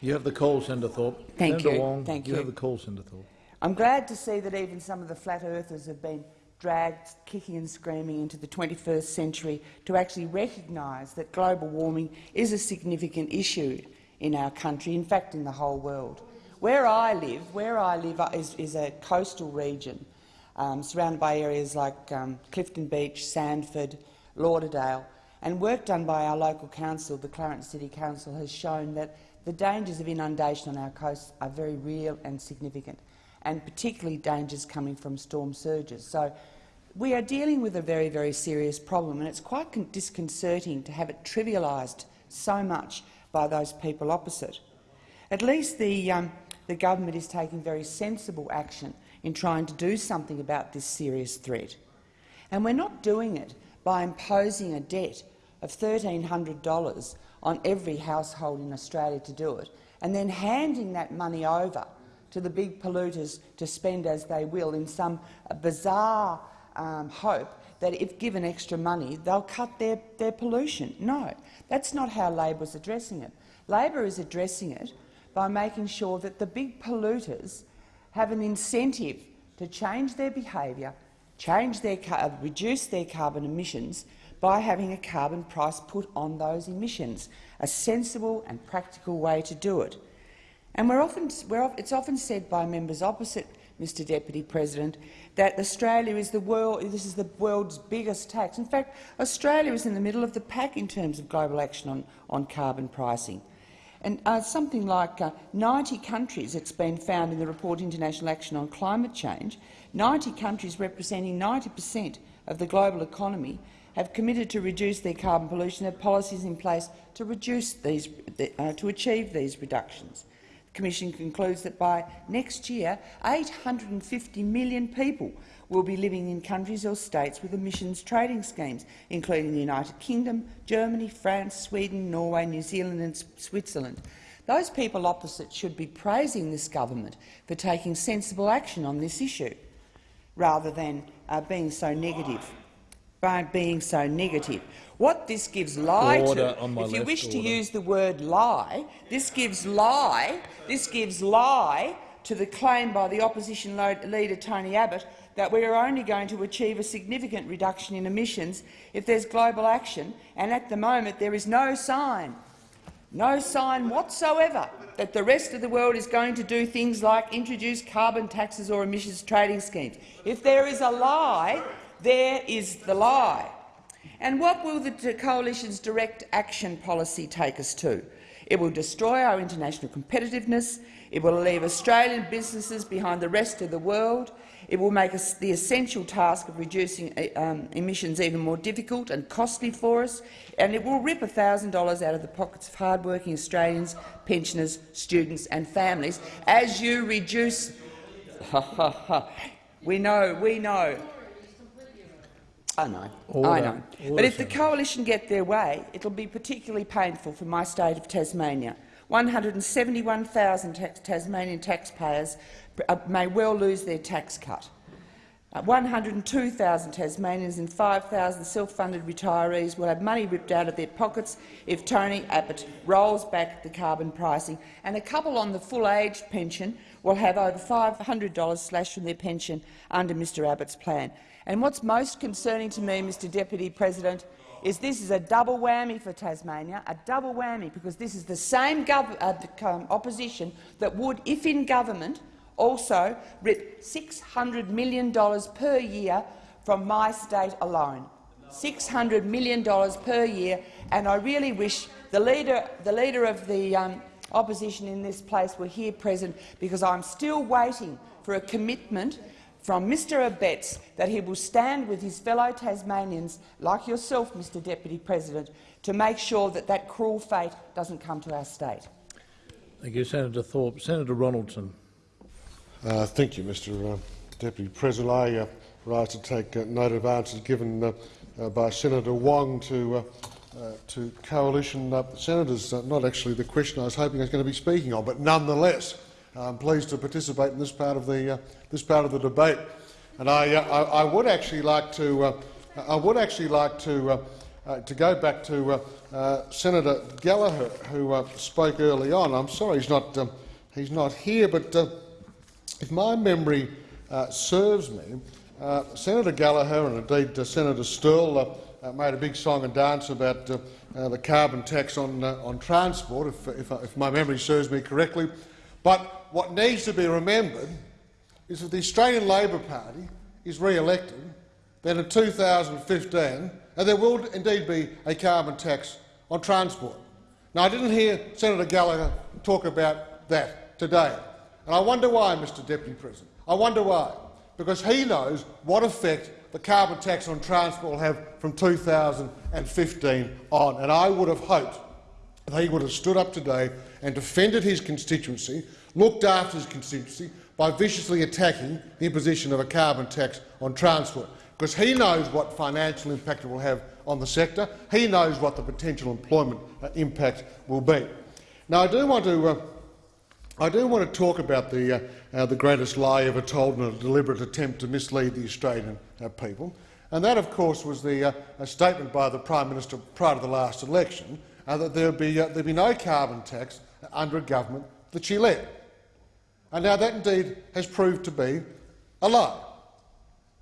You have the call, Senator Thorp. Thank Senator you. Wong, Thank you you. have the call, Senator Thorp. I'm glad to see that even some of the flat earthers have been dragged kicking and screaming into the 21st century to actually recognise that global warming is a significant issue in our country, in fact in the whole world. Where I live, where I live is, is a coastal region um, surrounded by areas like um, Clifton Beach, Sandford, Lauderdale, and work done by our local council, the Clarence City Council, has shown that the dangers of inundation on our coast are very real and significant and particularly dangers coming from storm surges. So we are dealing with a very, very serious problem, and it's quite disconcerting to have it trivialised so much by those people opposite. At least the, um, the government is taking very sensible action in trying to do something about this serious threat. And we're not doing it by imposing a debt of $1,300 on every household in Australia to do it, and then handing that money over to the big polluters to spend as they will in some bizarre um, hope that if given extra money, they'll cut their, their pollution. No, that's not how Labor is addressing it. Labor is addressing it by making sure that the big polluters have an incentive to change their behaviour change their, uh, reduce their carbon emissions by having a carbon price put on those emissions, a sensible and practical way to do it. And we're often, we're, it's often said by members opposite Mr Deputy President, that Australia is the world, this is the world's biggest tax. In fact, Australia is in the middle of the pack in terms of global action on, on carbon pricing. And uh, something like uh, 90 countries, it's been found in the report International Action on Climate Change, 90 countries representing 90 per cent of the global economy have committed to reduce their carbon pollution, have policies in place to reduce these, uh, to achieve these reductions. Commission concludes that by next year, 850 million people will be living in countries or states with emissions trading schemes, including the United Kingdom, Germany, France, Sweden, Norway, New Zealand and Switzerland. Those people opposite should be praising this government for taking sensible action on this issue, rather than uh, being so negative. By being so negative. What this gives lie order to, if you wish to use the word lie, this gives lie, this gives lie to the claim by the opposition leader Tony Abbott that we are only going to achieve a significant reduction in emissions if there's global action, and at the moment there is no sign, no sign whatsoever that the rest of the world is going to do things like introduce carbon taxes or emissions trading schemes. If there is a lie, there is the lie. And what will the coalition's direct action policy take us to? It will destroy our international competitiveness. It will leave Australian businesses behind the rest of the world. It will make the essential task of reducing um, emissions even more difficult and costly for us, and it will rip $1,000 out of the pockets of hard-working Australians, pensioners, students and families as you reduce— we know, we know. I know, Order. I know. Order, but if the coalition get their way, it will be particularly painful for my state of Tasmania. 171,000 tax Tasmanian taxpayers uh, may well lose their tax cut. Uh, 102,000 Tasmanians and 5,000 self-funded retirees will have money ripped out of their pockets if Tony Abbott rolls back the carbon pricing, and a couple on the full-aged pension will have over $500 slashed from their pension under Mr Abbott's plan. And what's most concerning to me, Mr Deputy President, is this is a double whammy for Tasmania, a double whammy, because this is the same uh, um, opposition that would, if in government, also rip $600 million per year from my state alone. $600 million per year, and I really wish the leader, the leader of the um, opposition in this place were here present, because I'm still waiting for a commitment from Mr Abetz that he will stand with his fellow Tasmanians, like yourself, Mr Deputy President, to make sure that that cruel fate doesn't come to our state. Thank you, Senator Thorp. Senator Ronaldson. Uh, thank you, Mr uh, Deputy President. I uh, rise to take uh, note of answers given uh, uh, by Senator Wong to, to coalition senators. Not actually the question I was hoping I was going to be speaking on, but nonetheless, I'm pleased to participate in this part of the, this part of the debate. And I, I, I would actually like to, I would actually like to, to go back to Senator Gallacher, who spoke early on. I'm sorry he's not, um, he's not here, but if my memory uh, serves me, uh, Senator Gallacher and indeed uh, Senator Sterle uh, uh, made a big song and dance about uh, the carbon tax on, on transport, if, if, if my memory serves me correctly. But what needs to be remembered is that the Australian Labor Party is re-elected, then in 2015, and there will indeed be a carbon tax on transport. Now, I didn't hear Senator Gallacher talk about that today, and I wonder why, Mr Deputy President. I wonder why. Because he knows what effect the carbon tax on transport will have from 2015 on, and I would have hoped that he would have stood up today and defended his constituency, looked after his constituency by viciously attacking the imposition of a carbon tax on transport, because he knows what financial impact it will have on the sector. He knows what the potential employment uh, impact will be. Now, I do want to, uh, I do want to talk about the, uh, uh, the greatest lie ever told in a deliberate attempt to mislead the Australian uh, people, and that, of course, was the uh, statement by the Prime Minister prior to the last election uh, that there would be, uh, there'd be no carbon tax under a government that she led. And now that indeed has proved to be a lie.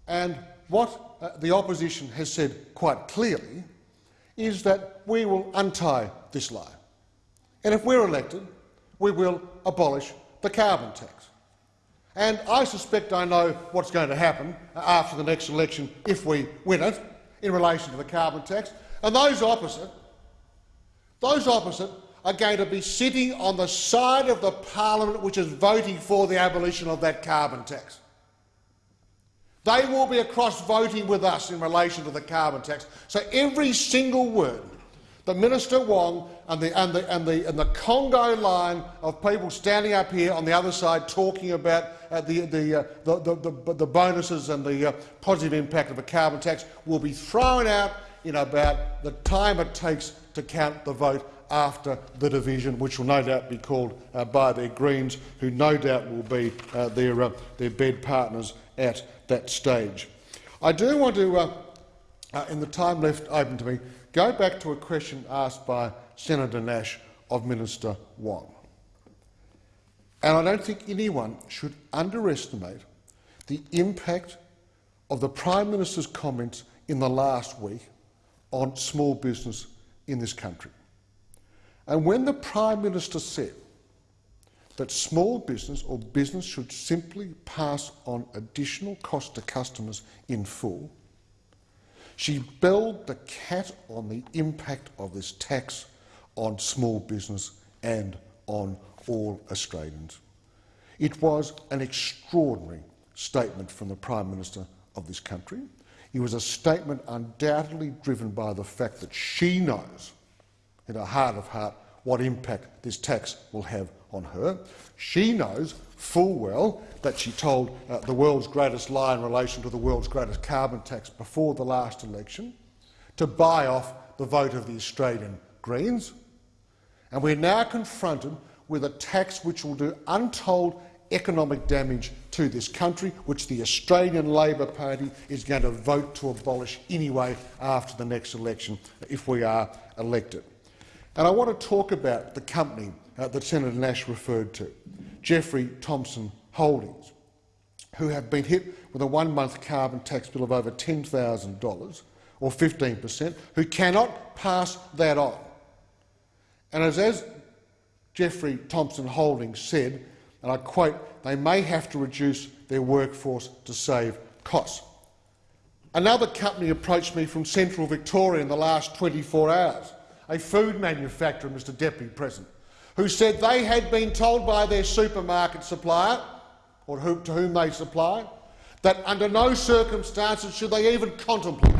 And what the opposition has said quite clearly is that we will untie this lie. And if we're elected, we will abolish the carbon tax. And I suspect I know what's going to happen after the next election if we win it in relation to the carbon tax. And those opposite, those opposite are going to be sitting on the side of the parliament which is voting for the abolition of that carbon tax. They will be across voting with us in relation to the carbon tax. So every single word that Minister Wong and the, and, the, and, the, and the Congo line of people standing up here on the other side talking about uh, the, the, uh, the, the, the, bonuses and the uh, positive impact of a carbon tax will be thrown out in about the time it takes to count the vote after the division, which will no doubt be called uh, by their Greens, who no doubt will be uh, their, uh, their bed partners at that stage. I do want to, uh, uh, in the time left open to me, go back to a question asked by Senator Nash of Minister Wong. And I don't think anyone should underestimate the impact of the Prime Minister's comments in the last week on small business in this country. And when the Prime Minister said that small business or business should simply pass on additional cost to customers in full, she belled the cat on the impact of this tax on small business and on all Australians. It was an extraordinary statement from the Prime Minister of this country. It was a statement undoubtedly driven by the fact that she knows, in her heart of heart, what impact this tax will have on her. She knows full well that she told uh, the world's greatest lie in relation to the world's greatest carbon tax before the last election to buy off the vote of the Australian Greens. And we're now confronted with a tax which will do untold economic damage to this country, which the Australian Labor Party is going to vote to abolish anyway after the next election if we are elected. And I want to talk about the company uh, that Senator Nash referred to, Jeffrey Thompson Holdings, who have been hit with a one-month carbon tax bill of over $10,000, or 15 per cent, who cannot pass that on. And as, as Jeffrey Thompson Holdings said, and I quote, they may have to reduce their workforce to save costs. Another company approached me from central Victoria in the last 24 hours, a food manufacturer, Mr Deputy President, who said they had been told by their supermarket supplier, or who, to whom they supply, that under no circumstances should they even contemplate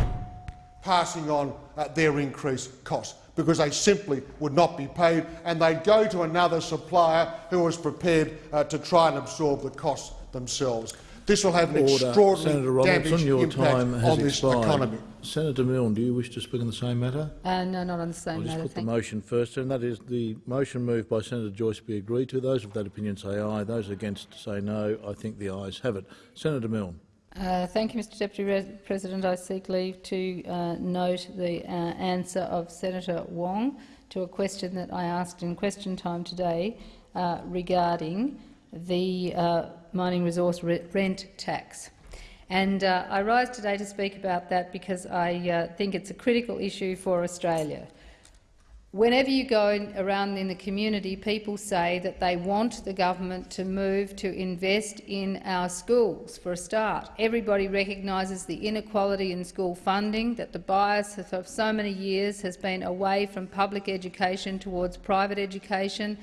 passing on uh, their increased costs because they simply would not be paid and they'd go to another supplier who was prepared uh, to try and absorb the costs themselves. This will have an Order. extraordinary Senator Ronaldson, your impact time has on this expired. economy. Senator Milne, do you wish to speak on the same matter? Uh, no, not on the same I'll just matter. put the Thank motion first, and that is the motion moved by Senator Joyce be agreed to. Those of that opinion say aye. Those against say no. I think the ayes have it. Senator Milne. Uh, thank you, Mr Deputy Re President. I seek leave to uh, note the uh, answer of Senator Wong to a question that I asked in question time today uh, regarding the uh, mining resource rent tax. And uh, I rise today to speak about that because I uh, think it's a critical issue for Australia. Whenever you go around in the community, people say that they want the government to move to invest in our schools, for a start. Everybody recognises the inequality in school funding, that the bias of so many years has been away from public education towards private education,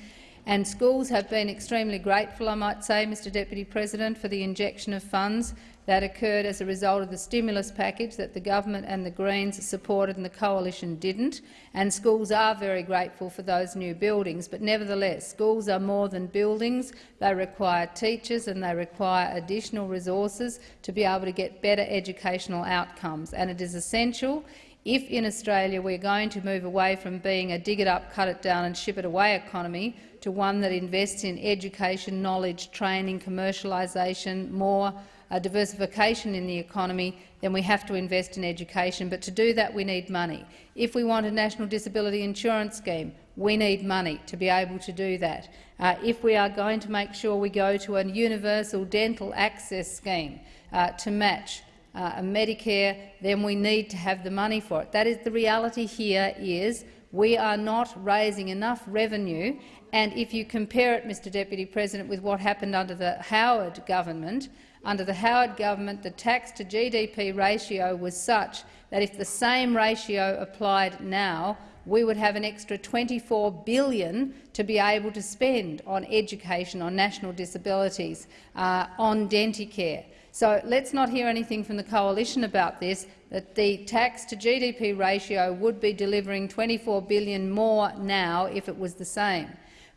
and schools have been extremely grateful, I might say, Mr Deputy President, for the injection of funds that occurred as a result of the stimulus package that the government and the Greens supported and the coalition didn't. And schools are very grateful for those new buildings, but nevertheless, schools are more than buildings. They require teachers and they require additional resources to be able to get better educational outcomes. And it is essential if in Australia we're going to move away from being a dig it up, cut it down and ship it away economy to one that invests in education, knowledge, training, commercialisation, more uh, diversification in the economy, then we have to invest in education. But to do that, we need money. If we want a national disability insurance scheme, we need money to be able to do that. Uh, if we are going to make sure we go to a universal dental access scheme uh, to match uh, and Medicare, then we need to have the money for it. That is the reality here is we are not raising enough revenue. And if you compare it, Mr Deputy President, with what happened under the Howard government, under the Howard government, the tax to GDP ratio was such that if the same ratio applied now, we would have an extra 24 billion to be able to spend on education, on national disabilities, uh, on Denticare. So let's not hear anything from the coalition about this, that the tax to GDP ratio would be delivering 24 billion more now if it was the same.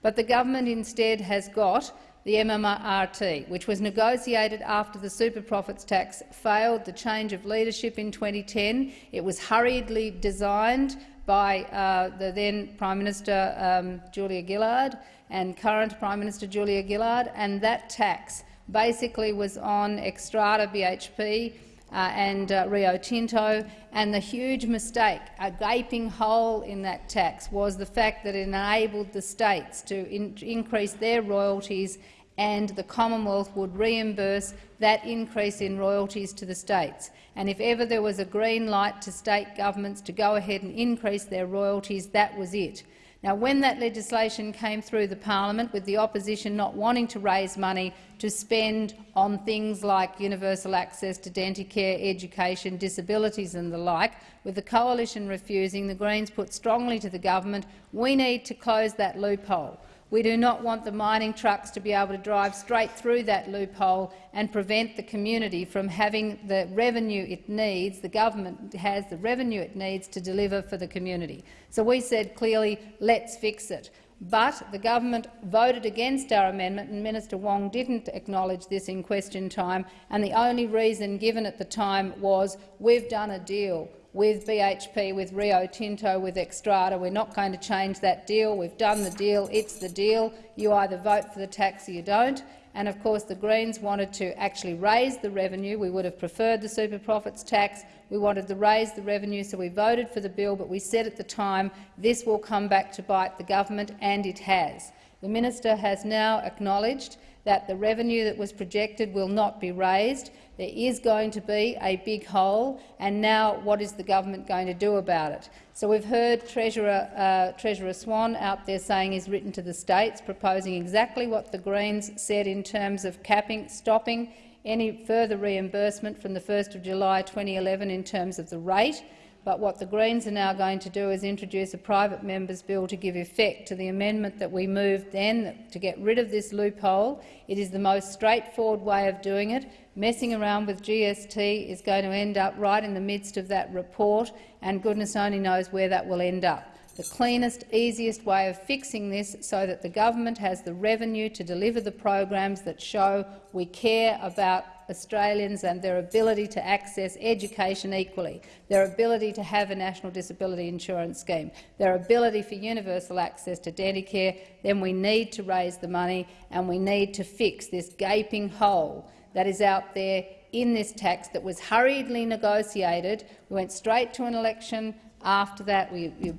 But the government instead has got the MRRT, which was negotiated after the super profits tax failed the change of leadership in 2010. It was hurriedly designed by uh, the then Prime Minister um, Julia Gillard and current Prime Minister Julia Gillard, and that tax basically was on Xstrata BHP and uh, Rio Tinto, and the huge mistake, a gaping hole in that tax, was the fact that it enabled the states to in increase their royalties and the Commonwealth would reimburse that increase in royalties to the states. And if ever there was a green light to state governments to go ahead and increase their royalties, that was it. Now, when that legislation came through the parliament, with the opposition not wanting to raise money to spend on things like universal access to Denticare, education, disabilities and the like, with the coalition refusing, the Greens put strongly to the government, we need to close that loophole. We do not want the mining trucks to be able to drive straight through that loophole and prevent the community from having the revenue it needs, the government has the revenue it needs to deliver for the community. So we said clearly, let's fix it. But the government voted against our amendment, and Minister Wong didn't acknowledge this in question time, and the only reason given at the time was we've done a deal with BHP, with Rio Tinto, with Xstrata. We're not going to change that deal. We've done the deal. It's the deal. You either vote for the tax or you don't. And of course, the Greens wanted to actually raise the revenue. We would have preferred the super profits tax. We wanted to raise the revenue, so we voted for the bill. But we said at the time this will come back to bite the government, and it has. The minister has now acknowledged that the revenue that was projected will not be raised. There is going to be a big hole, and now what is the government going to do about it? So we've heard Treasurer, uh, Treasurer Swan out there saying he's written to the states, proposing exactly what the Greens said in terms of capping, stopping any further reimbursement from the 1st of July 2011 in terms of the rate. But what the Greens are now going to do is introduce a private member's bill to give effect to the amendment that we moved then to get rid of this loophole. It is the most straightforward way of doing it. Messing around with GST is going to end up right in the midst of that report, and goodness only knows where that will end up the cleanest, easiest way of fixing this so that the government has the revenue to deliver the programs that show we care about Australians and their ability to access education equally, their ability to have a national disability insurance scheme, their ability for universal access to Denticare, then we need to raise the money and we need to fix this gaping hole that is out there in this tax that was hurriedly negotiated. We went straight to an election, after that, we were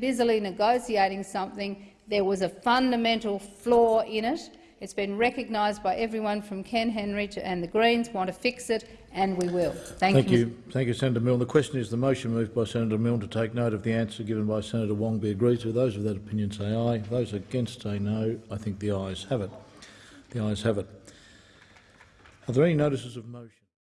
busily negotiating something. There was a fundamental flaw in it. It's been recognised by everyone from Ken Henry to, and the Greens want to fix it, and we will. Thank, Thank you. you. Thank you, Senator Milne. The question is the motion moved by Senator Milne to take note of the answer given by Senator Wong be agreed to. Those of that opinion say aye. Those against say no. I think the ayes have it. The ayes have it. Are there any notices of motion?